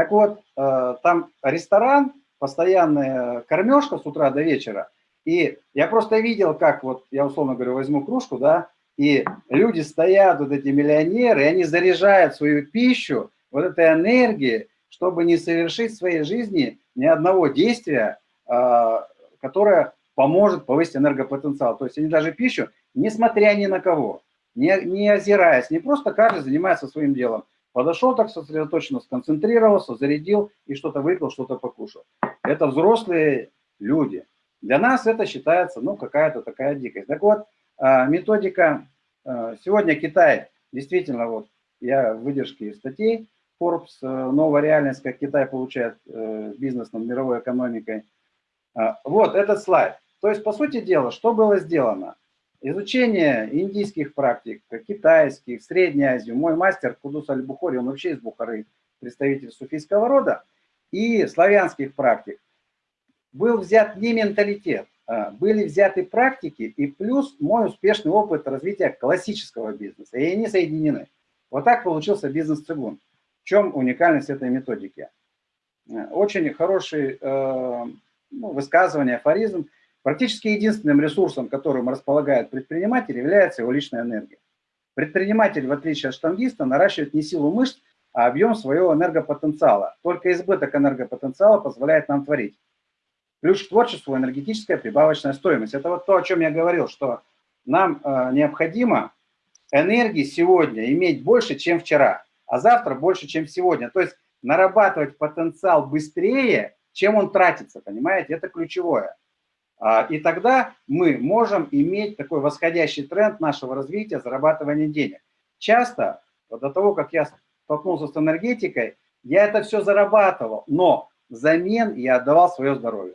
Так вот, э, там ресторан, постоянная кормежка с утра до вечера, и я просто видел, как вот, я условно говорю, возьму кружку, да, и люди стоят, вот эти миллионеры, и они заряжают свою пищу вот этой энергией, чтобы не совершить в своей жизни ни одного действия, э, которое поможет повысить энергопотенциал. То есть они даже пищу несмотря ни на кого, не, не озираясь, не просто каждый занимается своим делом. Подошел так сосредоточенно, сконцентрировался, зарядил и что-то выпил, что-то покушал. Это взрослые люди. Для нас это считается, ну, какая-то такая дикость. Так вот, а, методика, а, сегодня Китай, действительно, вот, я выдержки из статей, Forbes, э, новая реальность, как Китай получает э, бизнес над мировой экономикой. А, вот этот слайд. То есть, по сути дела, что было сделано? Изучение индийских практик, китайских, Средней Азии. Мой мастер Кудус Аль-Бухори, он вообще из Бухары, представитель суфийского рода, и славянских практик. Был взят не менталитет, а были взяты практики и плюс мой успешный опыт развития классического бизнеса. И они соединены. Вот так получился бизнес-цигун. В чем уникальность этой методики? Очень хороший э, ну, высказывание, афоризм – Практически единственным ресурсом, которым располагает предприниматель, является его личная энергия. Предприниматель, в отличие от штангиста, наращивает не силу мышц, а объем своего энергопотенциала. Только избыток энергопотенциала позволяет нам творить. Ключ к творчеству – энергетическая прибавочная стоимость. Это вот то, о чем я говорил, что нам э, необходимо энергии сегодня иметь больше, чем вчера, а завтра больше, чем сегодня. То есть нарабатывать потенциал быстрее, чем он тратится, понимаете? Это ключевое. А, и тогда мы можем иметь такой восходящий тренд нашего развития, зарабатывания денег. Часто, вот до того, как я столкнулся с энергетикой, я это все зарабатывал, но взамен я отдавал свое здоровье.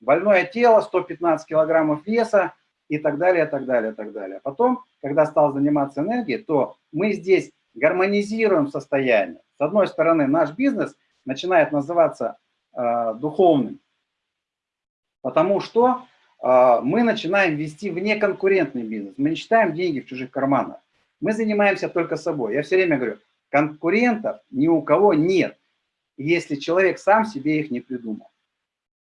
Больное тело, 115 килограммов веса и так далее, так далее, так далее. Потом, когда стал заниматься энергией, то мы здесь гармонизируем состояние. С одной стороны, наш бизнес начинает называться э, духовным, Потому что э, мы начинаем вести внеконкурентный бизнес. Мы не считаем деньги в чужих карманах. Мы занимаемся только собой. Я все время говорю, конкурентов ни у кого нет, если человек сам себе их не придумал.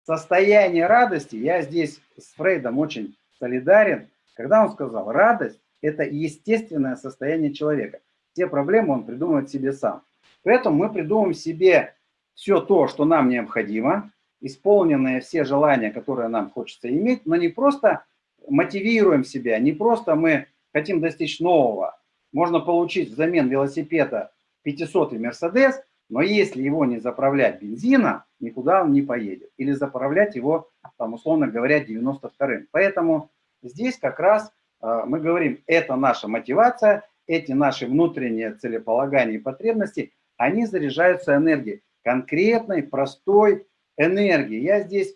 Состояние радости, я здесь с Фрейдом очень солидарен, когда он сказал, радость – это естественное состояние человека. Все проблемы он придумывает себе сам. Поэтому мы придумываем себе все то, что нам необходимо, исполненные все желания, которые нам хочется иметь, но не просто мотивируем себя, не просто мы хотим достичь нового. Можно получить взамен велосипеда 500-й Мерседес, но если его не заправлять бензином, никуда он не поедет. Или заправлять его, там, условно говоря, 92-м. Поэтому здесь как раз э, мы говорим, это наша мотивация, эти наши внутренние целеполагания и потребности, они заряжаются энергией конкретной, простой энергии. Я здесь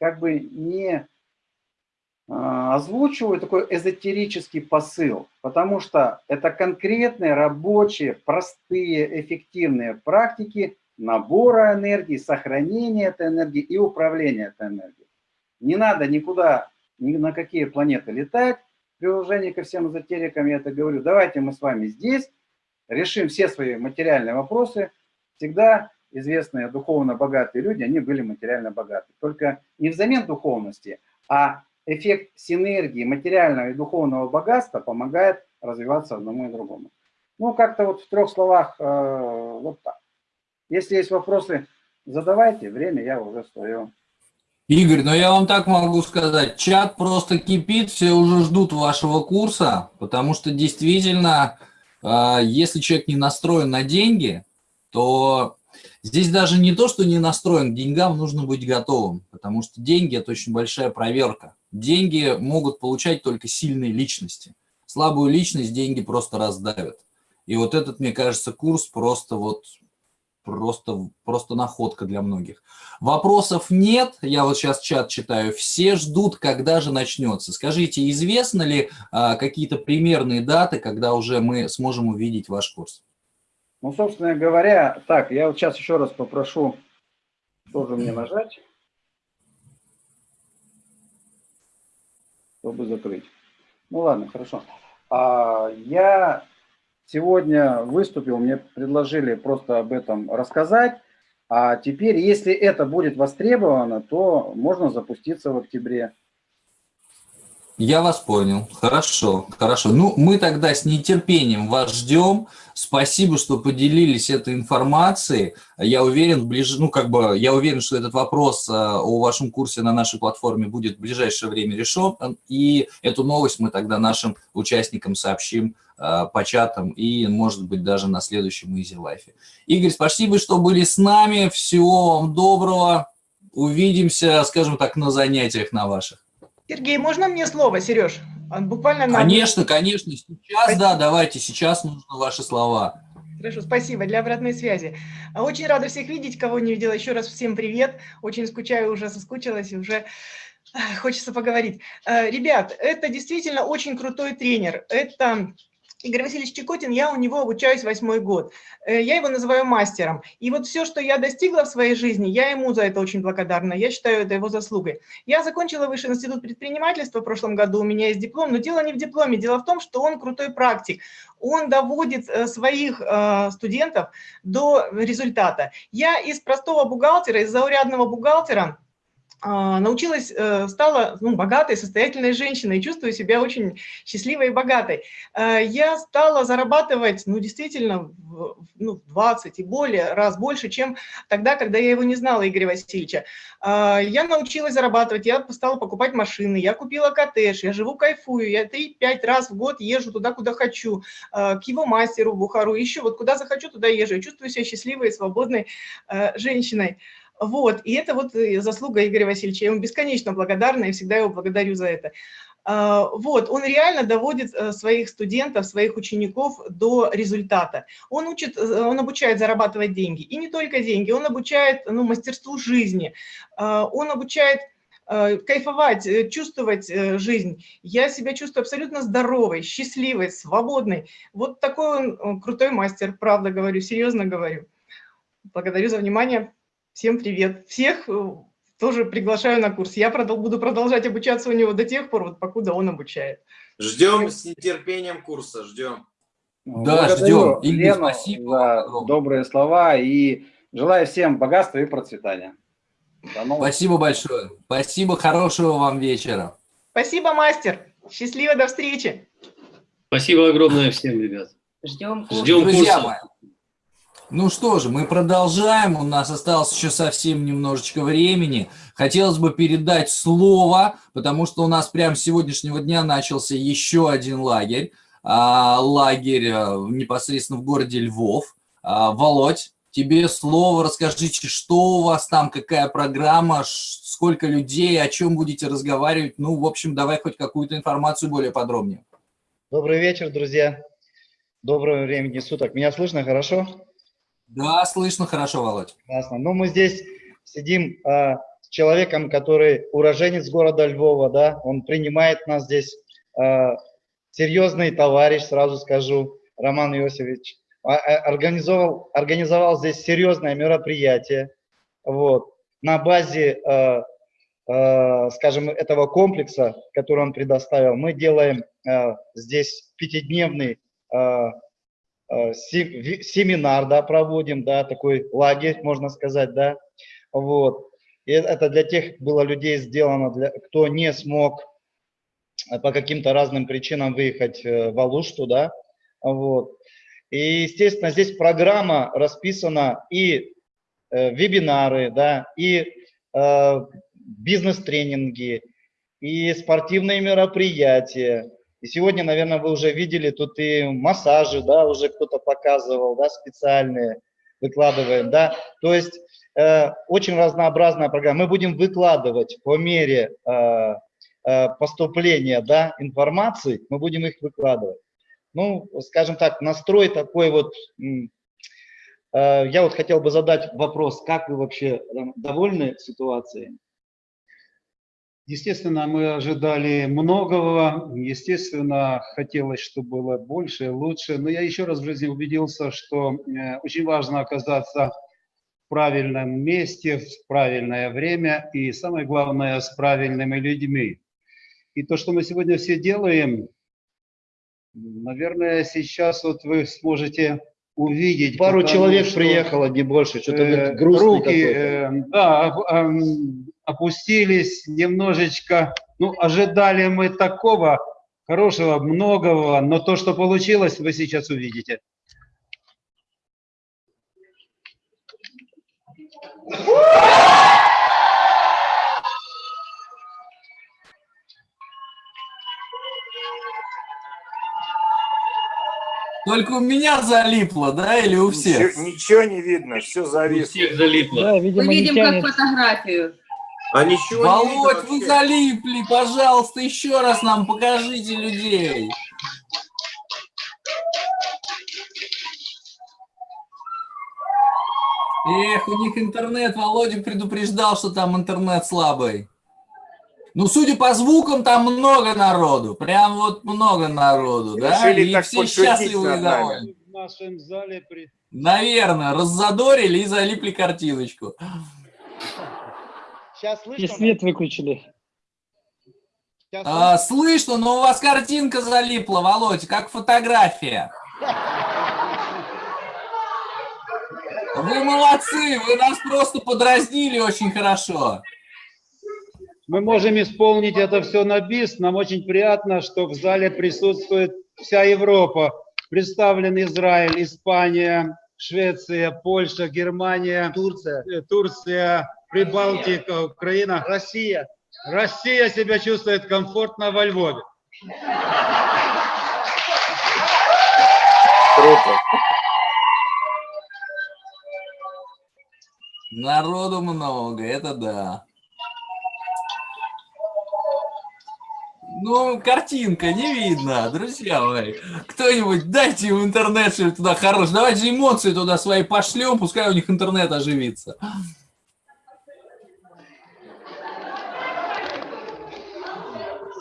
как бы не а, озвучиваю такой эзотерический посыл, потому что это конкретные рабочие, простые, эффективные практики набора энергии, сохранения этой энергии и управления этой энергией. Не надо никуда, ни на какие планеты летать, при уважении ко всем эзотерикам я это говорю. Давайте мы с вами здесь решим все свои материальные вопросы. Всегда известные духовно богатые люди, они были материально богаты. Только не взамен духовности, а эффект синергии материального и духовного богатства помогает развиваться одному и другому. Ну, как-то вот в трех словах э, вот так. Если есть вопросы, задавайте, время я уже свое. Игорь, ну я вам так могу сказать, чат просто кипит, все уже ждут вашего курса, потому что действительно, э, если человек не настроен на деньги, то здесь даже не то, что не настроен, к деньгам нужно быть готовым, потому что деньги – это очень большая проверка. Деньги могут получать только сильные личности. Слабую личность деньги просто раздавят. И вот этот, мне кажется, курс просто вот просто, просто находка для многих. Вопросов нет, я вот сейчас чат читаю, все ждут, когда же начнется. Скажите, известно ли а, какие-то примерные даты, когда уже мы сможем увидеть ваш курс? Ну, собственно говоря, так, я вот сейчас еще раз попрошу тоже мне нажать. чтобы закрыть. Ну ладно, хорошо. А, я сегодня выступил, мне предложили просто об этом рассказать. А теперь, если это будет востребовано, то можно запуститься в октябре. Я вас понял. Хорошо, хорошо. Ну, мы тогда с нетерпением вас ждем. Спасибо, что поделились этой информацией. Я уверен, ближ... ну, как бы, я уверен, что этот вопрос а, о вашем курсе на нашей платформе будет в ближайшее время решен. И эту новость мы тогда нашим участникам сообщим а, по чатам и, может быть, даже на следующем Easy Life. Игорь, спасибо, что были с нами. Всего вам доброго. Увидимся, скажем так, на занятиях на ваших. Сергей, можно мне слово, Сереж? Буквально на... Конечно, конечно. Сейчас, спасибо. да, давайте, сейчас нужны ваши слова. Хорошо, спасибо для обратной связи. Очень рада всех видеть, кого не видела. Еще раз всем привет. Очень скучаю, уже соскучилась и уже хочется поговорить. Э, ребят, это действительно очень крутой тренер. Это Игорь Васильевич Чекотин, я у него обучаюсь восьмой год. Э, я его называю мастером. И вот все, что я достигла в своей жизни, я ему за это очень благодарна. Я считаю это его заслугой. Я закончила Высший институт предпринимательства в прошлом году, у меня есть диплом, но дело не в дипломе, дело в том, что он крутой практик. Он доводит э, своих э, студентов до результата. Я из простого бухгалтера, из заурядного бухгалтера, научилась, э, стала ну, богатой, состоятельной женщиной, чувствую себя очень счастливой и богатой. Э, я стала зарабатывать, ну, действительно, ну, 20 и более раз больше, чем тогда, когда я его не знала, Игоря Васильевича. Э, я научилась зарабатывать, я стала покупать машины, я купила коттедж, я живу, кайфую, я 3-5 раз в год езжу туда, куда хочу, к его мастеру в Бухару, еще вот куда захочу, туда езжу, я чувствую себя счастливой и свободной женщиной. Вот, и это вот э, заслуга Игоря Васильевича. Я ему бесконечно благодарна и всегда его благодарю за это. А, вот, он реально доводит э, своих студентов, своих учеников до результата. Он, учит, э, он обучает зарабатывать деньги. И не только деньги, он обучает ну, мастерству жизни. А, он обучает кайфовать, чувствовать жизнь. Я себя чувствую абсолютно здоровой, счастливой, свободной. Вот такой он крутой мастер, правда говорю, серьезно говорю. Благодарю за внимание. Всем привет. Всех э, тоже приглашаю на курс. Я продол буду продолжать обучаться у него до тех пор, вот покуда он обучает. Ждем с нетерпением курса, ждем. Да, ждем. Игорь, спасибо за добрые слова и желаю всем богатства и процветания. Спасибо большое. Спасибо, хорошего вам вечера. Спасибо, мастер. Счастливо, до встречи. Спасибо огромное всем, ребят. Ждем, Ждем Друзья курса. Ну что же, мы продолжаем. У нас осталось еще совсем немножечко времени. Хотелось бы передать слово, потому что у нас прямо с сегодняшнего дня начался еще один лагерь. А, лагерь а, непосредственно в городе Львов. А, Володь, тебе слово. Расскажите, что у вас там, какая программа, сколько людей, о чем будете разговаривать. Ну, в общем, давай хоть какую-то информацию более подробнее. Добрый вечер, друзья. Доброго времени суток. Меня слышно хорошо? Да, слышно хорошо, Володь. Классно. Ну, мы здесь сидим э, с человеком, который уроженец города Львова, да, он принимает нас здесь, э, серьезный товарищ, сразу скажу, Роман Иосифович, а, организовал, организовал здесь серьезное мероприятие, вот, на базе, э, э, скажем, этого комплекса, который он предоставил, мы делаем э, здесь пятидневный Э, семинар, да, проводим, да, такой лагерь, можно сказать, да, вот. И это для тех было людей сделано, для, кто не смог э, по каким-то разным причинам выехать э, в Алушту, да, вот. И, естественно, здесь программа расписана и э, вебинары, да, и э, бизнес-тренинги, и спортивные мероприятия, и сегодня, наверное, вы уже видели, тут и массажи, да, уже кто-то показывал, да, специальные выкладываем, да. То есть э, очень разнообразная программа. Мы будем выкладывать по мере э, э, поступления, да, информации, мы будем их выкладывать. Ну, скажем так, настрой такой вот, э, я вот хотел бы задать вопрос, как вы вообще довольны ситуацией? Естественно, мы ожидали многого, естественно, хотелось, чтобы было больше, лучше. Но я еще раз в жизни убедился, что э, очень важно оказаться в правильном месте, в правильное время и, самое главное, с правильными людьми. И то, что мы сегодня все делаем, наверное, сейчас вот вы сможете увидеть. Пару человек что, приехало, не больше, что-то э, руки, э, да, опустились немножечко. Ну, ожидали мы такого хорошего, многого, но то, что получилось, вы сейчас увидите. Только у меня залипло, да, или у всех? Ничего, ничего не видно, все зависло. У всех залипло. Да, видимо, Мы видим как фотографию. А ничего Володь, вы залипли, пожалуйста, еще раз нам покажите людей. Эх, у них интернет, Володя предупреждал, что там интернет слабый. Ну, судя по звукам, там много народу, прям вот много народу, Решили да? И все счастливы и довольны. В нашем зале при... Наверное, раззадорили и залипли картиночку. Сейчас слышно? И свет выключили. А, слышно, но у вас картинка залипла, Володь, как фотография. Вы молодцы, вы нас просто подразнили очень хорошо. Мы можем исполнить это все на бис. Нам очень приятно, что в зале присутствует вся Европа. Представлен Израиль, Испания, Швеция, Польша, Германия, Турция, Турция Прибалтика, Украина. Россия. Россия себя чувствует комфортно во Львове. Круто. Народу много, это да. Ну, картинка не видно, друзья мои. Кто-нибудь дайте в интернет что туда хорош. Давайте эмоции туда свои пошлем, пускай у них интернет оживится.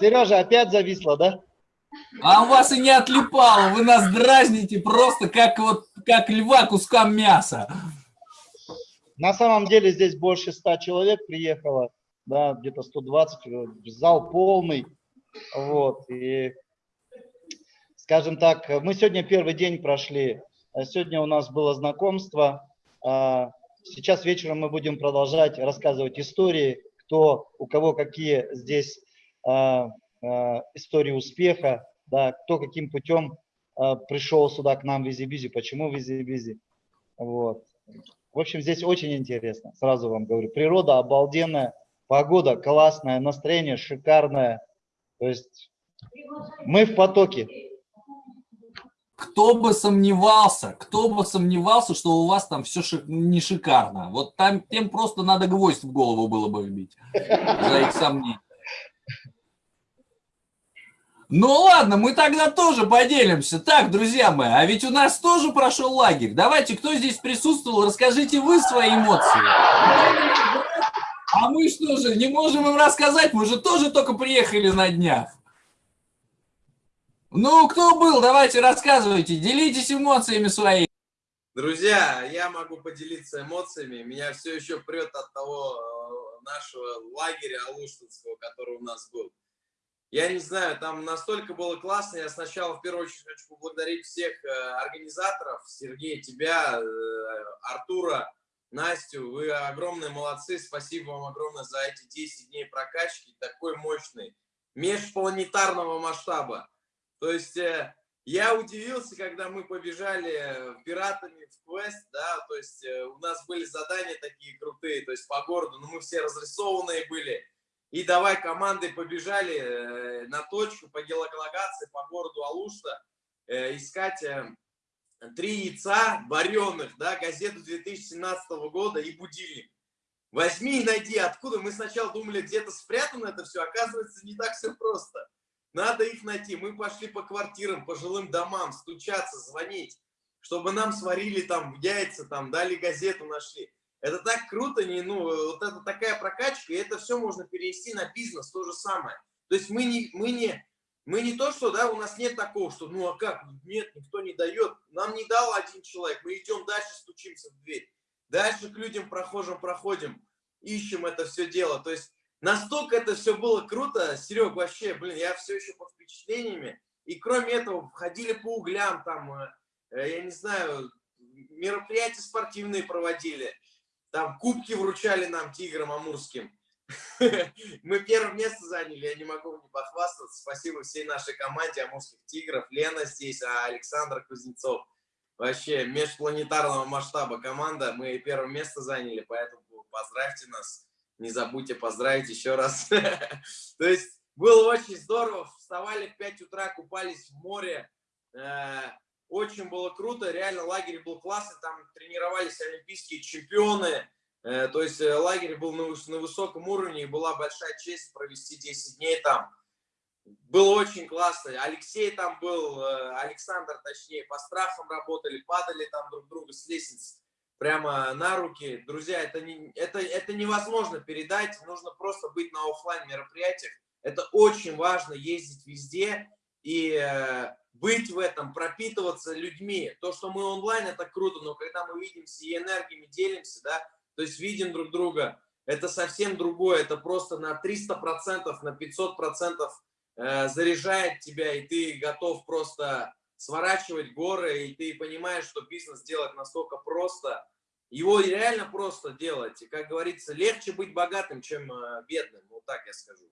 Сережа, опять зависла, да? А у вас и не отлипало, вы нас дразните просто как вот как льва кускам мяса. На самом деле здесь больше 100 человек приехало, да, где-то 120, зал полный, вот, и, скажем так, мы сегодня первый день прошли, сегодня у нас было знакомство, а сейчас вечером мы будем продолжать рассказывать истории, кто, у кого какие здесь а, а, истории успеха, да, кто каким путем а, пришел сюда к нам в Визибизи, почему в Визибизи. Вот. В общем, здесь очень интересно, сразу вам говорю. Природа обалденная, погода классная, настроение шикарное. То есть мы в потоке. Кто бы сомневался, кто бы сомневался, что у вас там все шик, не шикарно. Вот там тем просто надо гвоздь в голову было бы вбить за их сомнения. Ну ладно, мы тогда тоже поделимся. Так, друзья мои, а ведь у нас тоже прошел лагерь. Давайте, кто здесь присутствовал, расскажите вы свои эмоции. А мы что же, не можем им рассказать? Мы же тоже только приехали на днях. Ну, кто был, давайте рассказывайте, делитесь эмоциями своими. Друзья, я могу поделиться эмоциями. Меня все еще прет от того э, нашего лагеря Алуштинского, который у нас был. Я не знаю, там настолько было классно. Я сначала, в первую очередь, хочу поблагодарить всех э, организаторов. Сергей, тебя, э, Артура, Настю. Вы огромные молодцы. Спасибо вам огромное за эти 10 дней прокачки. Такой мощный, межпланетарного масштаба. То есть э, я удивился, когда мы побежали пиратами в квест, да, то есть у нас были задания такие крутые, то есть по городу, но мы все разрисованные были и давай командой побежали э, на точку по геолокации по городу Алушта э, искать э, три яйца вареных, да, газету 2017 года и будильник. Возьми и найди, откуда. Мы сначала думали, где-то спрятано это все, оказывается, не так все просто. Надо их найти. Мы пошли по квартирам, по жилым домам, стучаться, звонить, чтобы нам сварили там яйца, там дали газету, нашли. Это так круто, не, ну, вот это такая прокачка, и это все можно перенести на бизнес, то же самое. То есть мы не, мы не, мы не то, что, да, у нас нет такого, что, ну, а как, нет, никто не дает. Нам не дал один человек, мы идем дальше, стучимся в дверь. Дальше к людям прохожим проходим, ищем это все дело. То есть настолько это все было круто, Серег, вообще, блин, я все еще под впечатлениями. И кроме этого, ходили по углям, там, э, я не знаю, мероприятия спортивные проводили. Там кубки вручали нам, тиграм амурским. <laughs> Мы первое место заняли, я не могу не похвастаться. Спасибо всей нашей команде амурских тигров. Лена здесь, а Александр Кузнецов. Вообще межпланетарного масштаба команда. Мы первое место заняли, поэтому поздравьте нас. Не забудьте поздравить еще раз. <laughs> То есть было очень здорово. Вставали в 5 утра, купались в море. Очень было круто, реально лагерь был классный, там тренировались олимпийские чемпионы, э, то есть э, лагерь был на, на высоком уровне, и была большая честь провести 10 дней там. Было очень классно. Алексей там был, э, Александр точнее, по страхам работали, падали там друг друга с лестниц прямо на руки. Друзья, это, не, это, это невозможно передать, нужно просто быть на офлайн мероприятиях. Это очень важно, ездить везде и быть в этом, пропитываться людьми. То, что мы онлайн, это круто, но когда мы видимся и энергиями делимся, да, то есть видим друг друга, это совсем другое, это просто на 300%, на 500% э, заряжает тебя, и ты готов просто сворачивать горы, и ты понимаешь, что бизнес делать настолько просто, его реально просто делать. И, как говорится, легче быть богатым, чем э, бедным, вот так я скажу.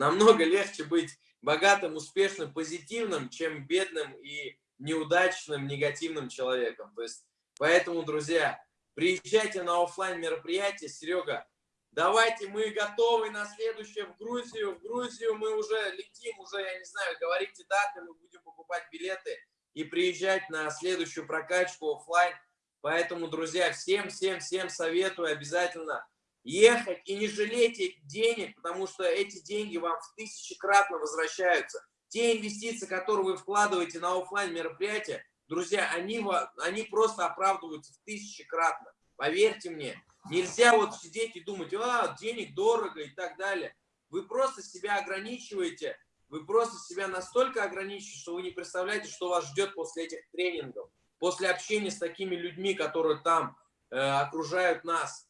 Намного легче быть богатым, успешным, позитивным, чем бедным и неудачным, негативным человеком. То есть, поэтому, друзья, приезжайте на офлайн мероприятие. Серега, давайте мы готовы на следующее в Грузию. В Грузию мы уже летим, уже, я не знаю, говорите даты, мы будем покупать билеты и приезжать на следующую прокачку офлайн. Поэтому, друзья, всем, всем, всем советую обязательно ехать и не жалейте денег, потому что эти деньги вам в тысячекратно возвращаются. Те инвестиции, которые вы вкладываете на офлайн мероприятия, друзья, они, они просто оправдываются в тысячекратно. Поверьте мне, нельзя вот сидеть и думать, а, денег дорого и так далее. Вы просто себя ограничиваете, вы просто себя настолько ограничиваете, что вы не представляете, что вас ждет после этих тренингов, после общения с такими людьми, которые там э, окружают нас.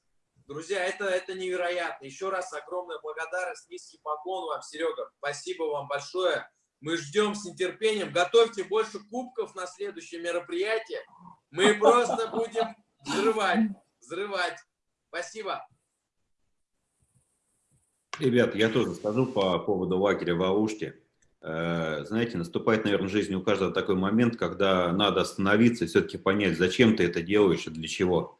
Друзья, это, это невероятно. Еще раз огромная благодарность, низкий поклон вам, Серега. Спасибо вам большое. Мы ждем с нетерпением. Готовьте больше кубков на следующее мероприятие. Мы просто будем взрывать, взрывать. Спасибо. Ребят, я тоже скажу по поводу лагеря в Ауште. Э, знаете, наступает, наверное, в жизни у каждого такой момент, когда надо остановиться и все-таки понять, зачем ты это делаешь и для чего.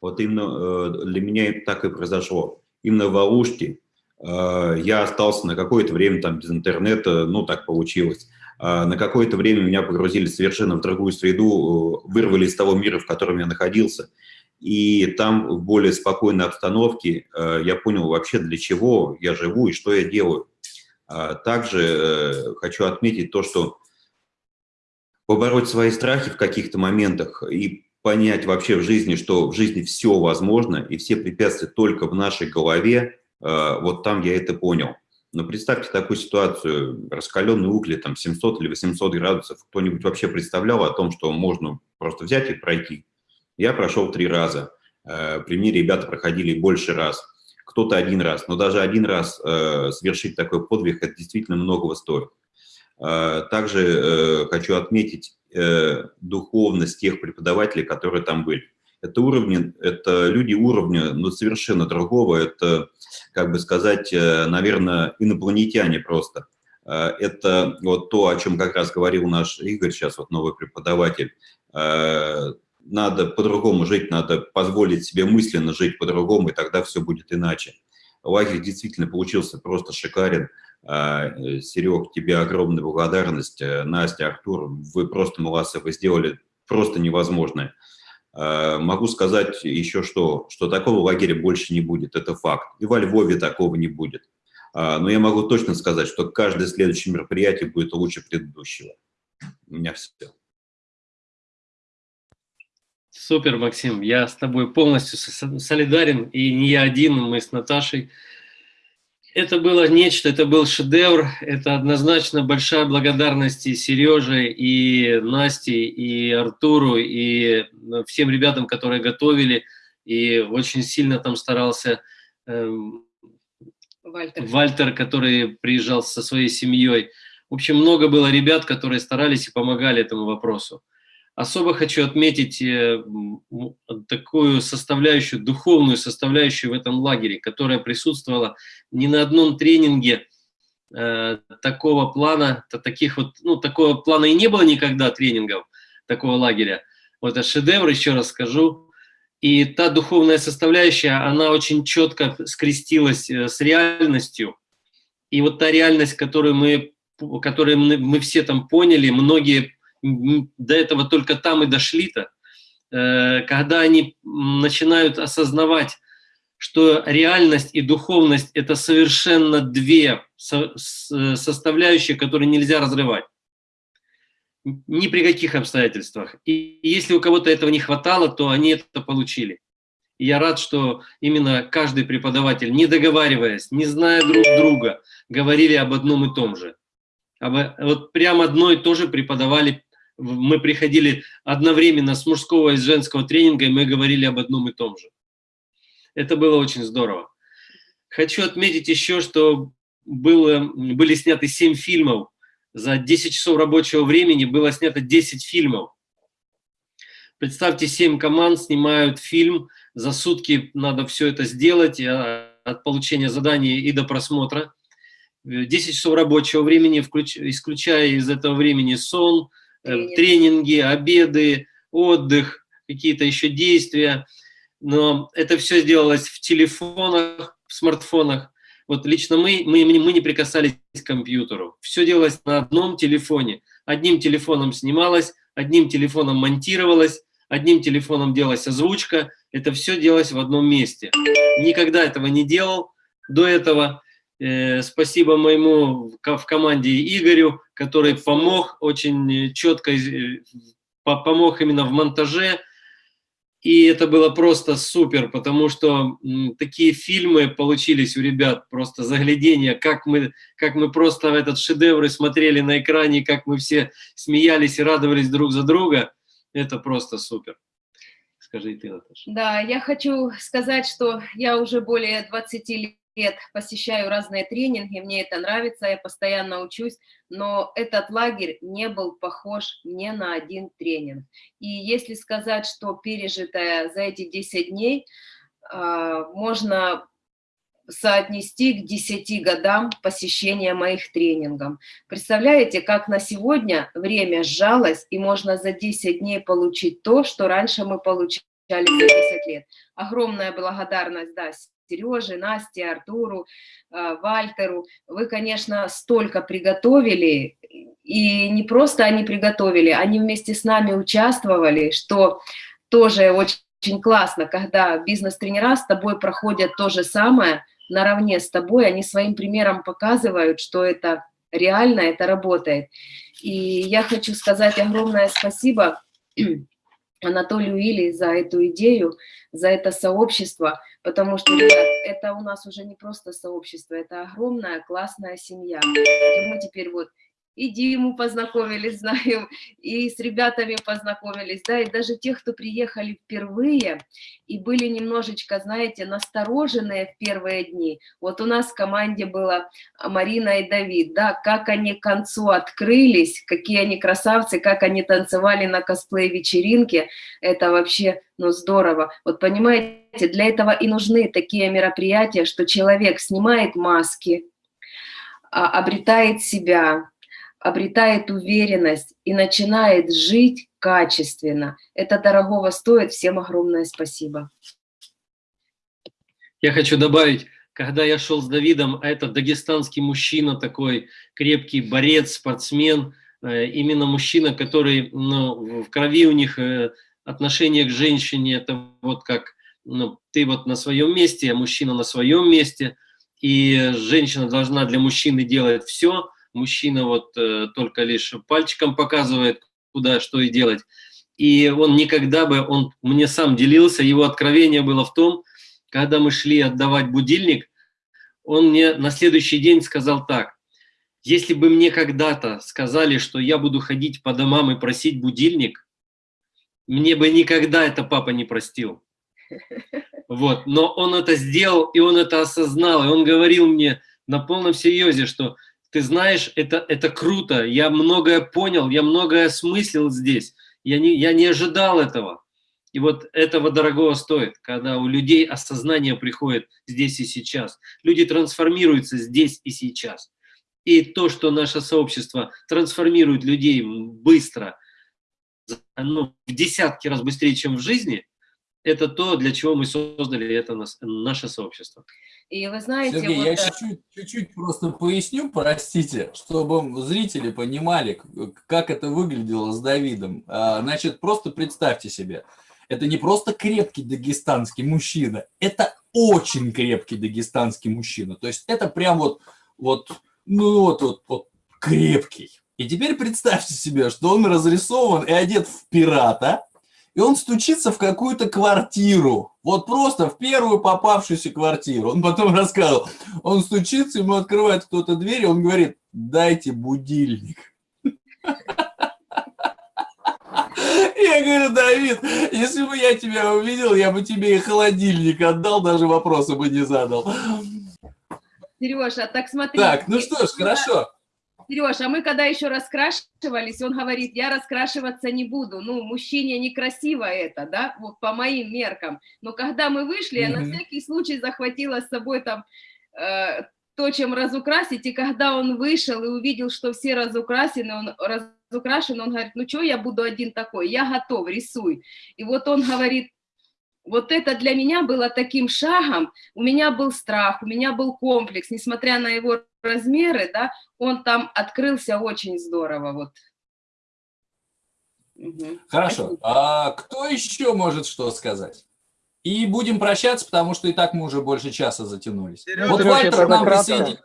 Вот именно э, для меня так и произошло. Именно в Алушке э, я остался на какое-то время там без интернета, ну так получилось. А на какое-то время меня погрузили совершенно в другую среду, э, вырвали из того мира, в котором я находился. И там в более спокойной обстановке я понял вообще, для чего я живу и что я делаю. А также хочу отметить то, что побороть свои страхи в каких-то моментах и понять вообще в жизни, что в жизни все возможно, и все препятствия только в нашей голове, э, вот там я это понял. Но представьте такую ситуацию, раскаленный угли, там 700 или 800 градусов, кто-нибудь вообще представлял о том, что можно просто взять и пройти? Я прошел три раза, э, при мне ребята проходили больше раз, кто-то один раз, но даже один раз э, совершить такой подвиг, это действительно многого стоит. Также хочу отметить духовность тех преподавателей, которые там были. Это уровни, это люди уровня, ну, совершенно другого, это как бы сказать, э, наверное, инопланетяне просто. Э, это вот то, о чем как раз говорил наш Игорь, сейчас вот новый преподаватель. Э, надо по-другому жить, надо позволить себе мысленно жить по-другому, и тогда все будет иначе. Лагерь действительно получился просто шикарен. Серег, тебе огромная благодарность. Настя, Артур, вы просто молодцы, вы сделали просто невозможное. Э, могу сказать еще что, что такого лагеря больше не будет, это факт. И во Львове такого не будет. А, но я могу точно сказать, что каждое следующее мероприятие будет лучше предыдущего. У меня все. Супер, Максим, я с тобой полностью солидарен, и не я один, мы с Наташей это было нечто, это был шедевр, это однозначно большая благодарность и Сереже, и Насте, и Артуру, и ну, всем ребятам, которые готовили, и очень сильно там старался эм, Вальтер. Вальтер, который приезжал со своей семьей. В общем, много было ребят, которые старались и помогали этому вопросу. Особо хочу отметить э, такую составляющую, духовную составляющую в этом лагере, которая присутствовала не на одном тренинге э, такого плана, таких вот, ну, такого плана и не было никогда тренингов, такого лагеря. Вот это шедевр, еще раз скажу. И та духовная составляющая, она очень четко скрестилась э, с реальностью. И вот та реальность, которую мы, которую мы все там поняли, многие до этого только там и дошли-то, э, когда они начинают осознавать, что реальность и духовность – это совершенно две составляющие, которые нельзя разрывать. Ни при каких обстоятельствах. И если у кого-то этого не хватало, то они это получили. И я рад, что именно каждый преподаватель, не договариваясь, не зная друг друга, говорили об одном и том же. Вот прямо одно и то же преподавали мы приходили одновременно с мужского и с женского тренинга, и мы говорили об одном и том же. Это было очень здорово. Хочу отметить еще, что было, были сняты 7 фильмов. За 10 часов рабочего времени было снято 10 фильмов. Представьте, 7 команд снимают фильм, за сутки надо все это сделать, а, от получения задания и до просмотра. 10 часов рабочего времени, исключая из этого времени сон, Тренинг. тренинги, обеды, отдых, какие-то еще действия. Но это все сделалось в телефонах, в смартфонах. Вот лично мы, мы, мы не прикасались к компьютеру. Все делалось на одном телефоне. Одним телефоном снималось, одним телефоном монтировалось, одним телефоном делалась озвучка. Это все делалось в одном месте. Никогда этого не делал до этого. Э, спасибо моему в команде Игорю, который помог очень четко, э, помог именно в монтаже. И это было просто супер, потому что такие фильмы получились у ребят, просто заглядение, как мы, как мы просто этот шедевр смотрели на экране, как мы все смеялись и радовались друг за друга. Это просто супер. Скажи ты, Наташа. Да, я хочу сказать, что я уже более 20 лет лет посещаю разные тренинги, мне это нравится, я постоянно учусь, но этот лагерь не был похож ни на один тренинг. И если сказать, что пережитое за эти 10 дней, а, можно соотнести к 10 годам посещения моих тренингов. Представляете, как на сегодня время сжалось, и можно за 10 дней получить то, что раньше мы получали за 10 лет. Огромная благодарность, да, Сереже, Насте, Артуру, э, Вальтеру. Вы, конечно, столько приготовили, и не просто они приготовили, они вместе с нами участвовали, что тоже очень, классно, когда бизнес-тренера с тобой проходят то же самое, наравне с тобой, они своим примером показывают, что это реально, это работает. И я хочу сказать огромное спасибо Анатолию Или за эту идею, за это сообщество, потому что это у нас уже не просто сообщество, это огромная классная семья. И мы теперь вот и Диму познакомились, <laughs> знаю, и с ребятами познакомились, да, и даже тех, кто приехали впервые и были немножечко, знаете, настороженные в первые дни. Вот у нас в команде была Марина и Давид, да, как они к концу открылись, какие они красавцы, как они танцевали на косплей-вечеринке, это вообще, ну, здорово. Вот понимаете, для этого и нужны такие мероприятия, что человек снимает маски, а, обретает себя, обретает уверенность и начинает жить качественно. Это дорогого стоит. Всем огромное спасибо. Я хочу добавить, когда я шел с Давидом, а это дагестанский мужчина такой, крепкий борец, спортсмен, э, именно мужчина, который ну, в крови у них э, отношение к женщине, это вот как ну, ты вот на своем месте, а мужчина на своем месте, и женщина должна для мужчины делать все, мужчина вот э, только лишь пальчиком показывает, куда, что и делать. И он никогда бы, он мне сам делился, его откровение было в том, когда мы шли отдавать будильник, он мне на следующий день сказал так, если бы мне когда-то сказали, что я буду ходить по домам и просить будильник, мне бы никогда это папа не простил. Вот. Но он это сделал, и он это осознал, и он говорил мне на полном серьезе, что ты знаешь, это, это круто, я многое понял, я многое осмыслил здесь, я не, я не ожидал этого. И вот этого дорогого стоит, когда у людей осознание приходит здесь и сейчас. Люди трансформируются здесь и сейчас. И то, что наше сообщество трансформирует людей быстро, ну, в десятки раз быстрее, чем в жизни, это то, для чего мы создали это наше сообщество. И вы знаете... Сергей, вот... я чуть-чуть просто поясню, простите, чтобы зрители понимали, как это выглядело с Давидом. А, значит, просто представьте себе, это не просто крепкий дагестанский мужчина, это очень крепкий дагестанский мужчина. То есть это прям вот, вот, ну вот, вот, вот крепкий. И теперь представьте себе, что он разрисован и одет в пирата, и он стучится в какую-то квартиру, вот просто в первую попавшуюся квартиру. Он потом <laughs> рассказывал, он стучится, ему открывает кто-то дверь, и он говорит, дайте будильник. <laughs> Я говорю, Давид, если бы я тебя увидел, я бы тебе и холодильник отдал, даже вопроса бы не задал. Сережа, так смотри. Так, ну что ж, хорошо. Сереж, а мы когда еще раскрашивались, он говорит, я раскрашиваться не буду. Ну, мужчине некрасиво это, да, вот по моим меркам. Но когда мы вышли, mm -hmm. я на всякий случай захватила с собой там э, то, чем разукрасить. И когда он вышел и увидел, что все разукрасены, он разукрашен, он говорит, ну что я буду один такой, я готов, рисуй. И вот он говорит, вот это для меня было таким шагом, у меня был страх, у меня был комплекс, несмотря на его размеры, да, он там открылся очень здорово, вот. Хорошо, а кто еще может что сказать? И будем прощаться, потому что и так мы уже больше часа затянулись. Сережа, вот Вальтер к нам присоединился.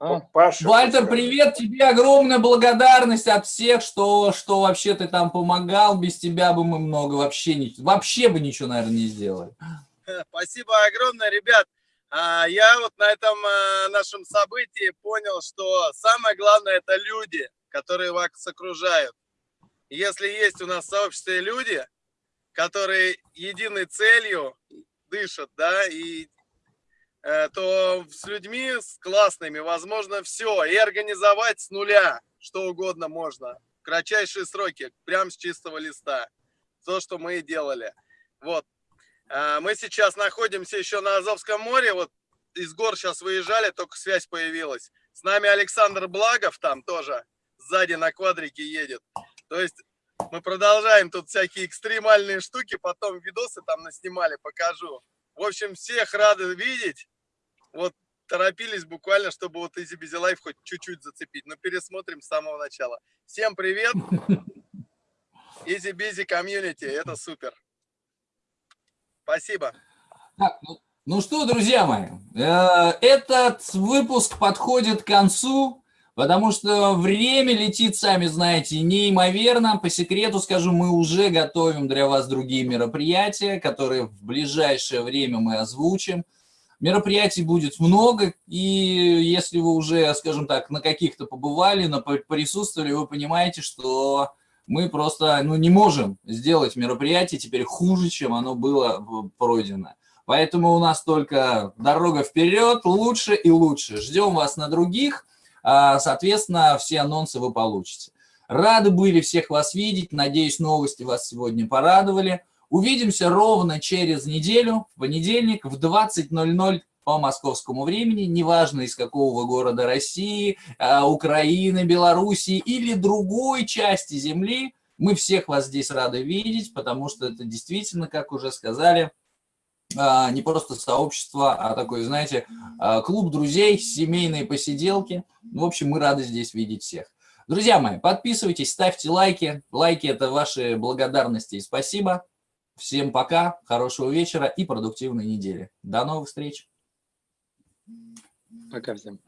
А? Паша, Вальтер, привет, тебе огромная благодарность от всех, что, что вообще ты там помогал. Без тебя бы мы много вообще, не, вообще бы ничего, наверное, не сделали. <laughs> Спасибо огромное, ребят. А, я вот на этом э, нашем событии понял, что самое главное – это люди, которые вас окружают. Если есть у нас в сообществе люди, которые единой целью дышат, да, и то с людьми, с классными, возможно, все. И организовать с нуля что угодно можно. В кратчайшие сроки, прям с чистого листа. То, что мы и делали. Вот. Э, мы сейчас находимся еще на Азовском море. Вот из гор сейчас выезжали, только связь появилась. С нами Александр Благов там тоже сзади на квадрике едет. То есть мы продолжаем тут всякие экстремальные штуки, потом видосы там наснимали, покажу. В общем, всех рады видеть вот торопились буквально, чтобы вот Easy Busy Life хоть чуть-чуть зацепить. Но пересмотрим с самого начала. Всем привет! Easy Busy Community, это супер. Спасибо. Так, ну, Ну что, друзья мои, э, этот выпуск подходит к концу, потому что время летит, сами знаете, неимоверно. По секрету скажу, мы уже готовим для вас другие мероприятия, которые в ближайшее время мы озвучим. Мероприятий будет много, и если вы уже, скажем так, на каких-то побывали, на присутствовали, вы понимаете, что мы просто ну, не можем сделать мероприятие теперь хуже, чем оно было пройдено. Поэтому у нас только дорога вперед, лучше и лучше. Ждем вас на других, соответственно, все анонсы вы получите. Рады были всех вас видеть, надеюсь, новости вас сегодня порадовали. Увидимся ровно через неделю, в понедельник, в 20.00 по московскому времени, неважно из какого города России, а, Украины, Белоруссии или другой части Земли, мы всех вас здесь рады видеть, потому что это действительно, как уже сказали, а, не просто сообщество, а такой, знаете, а, клуб друзей, семейные посиделки. В общем, мы рады здесь видеть всех. Друзья мои, подписывайтесь, ставьте лайки. Лайки – это ваши благодарности и спасибо. Всем пока, хорошего вечера и продуктивной недели. До новых встреч. Пока всем.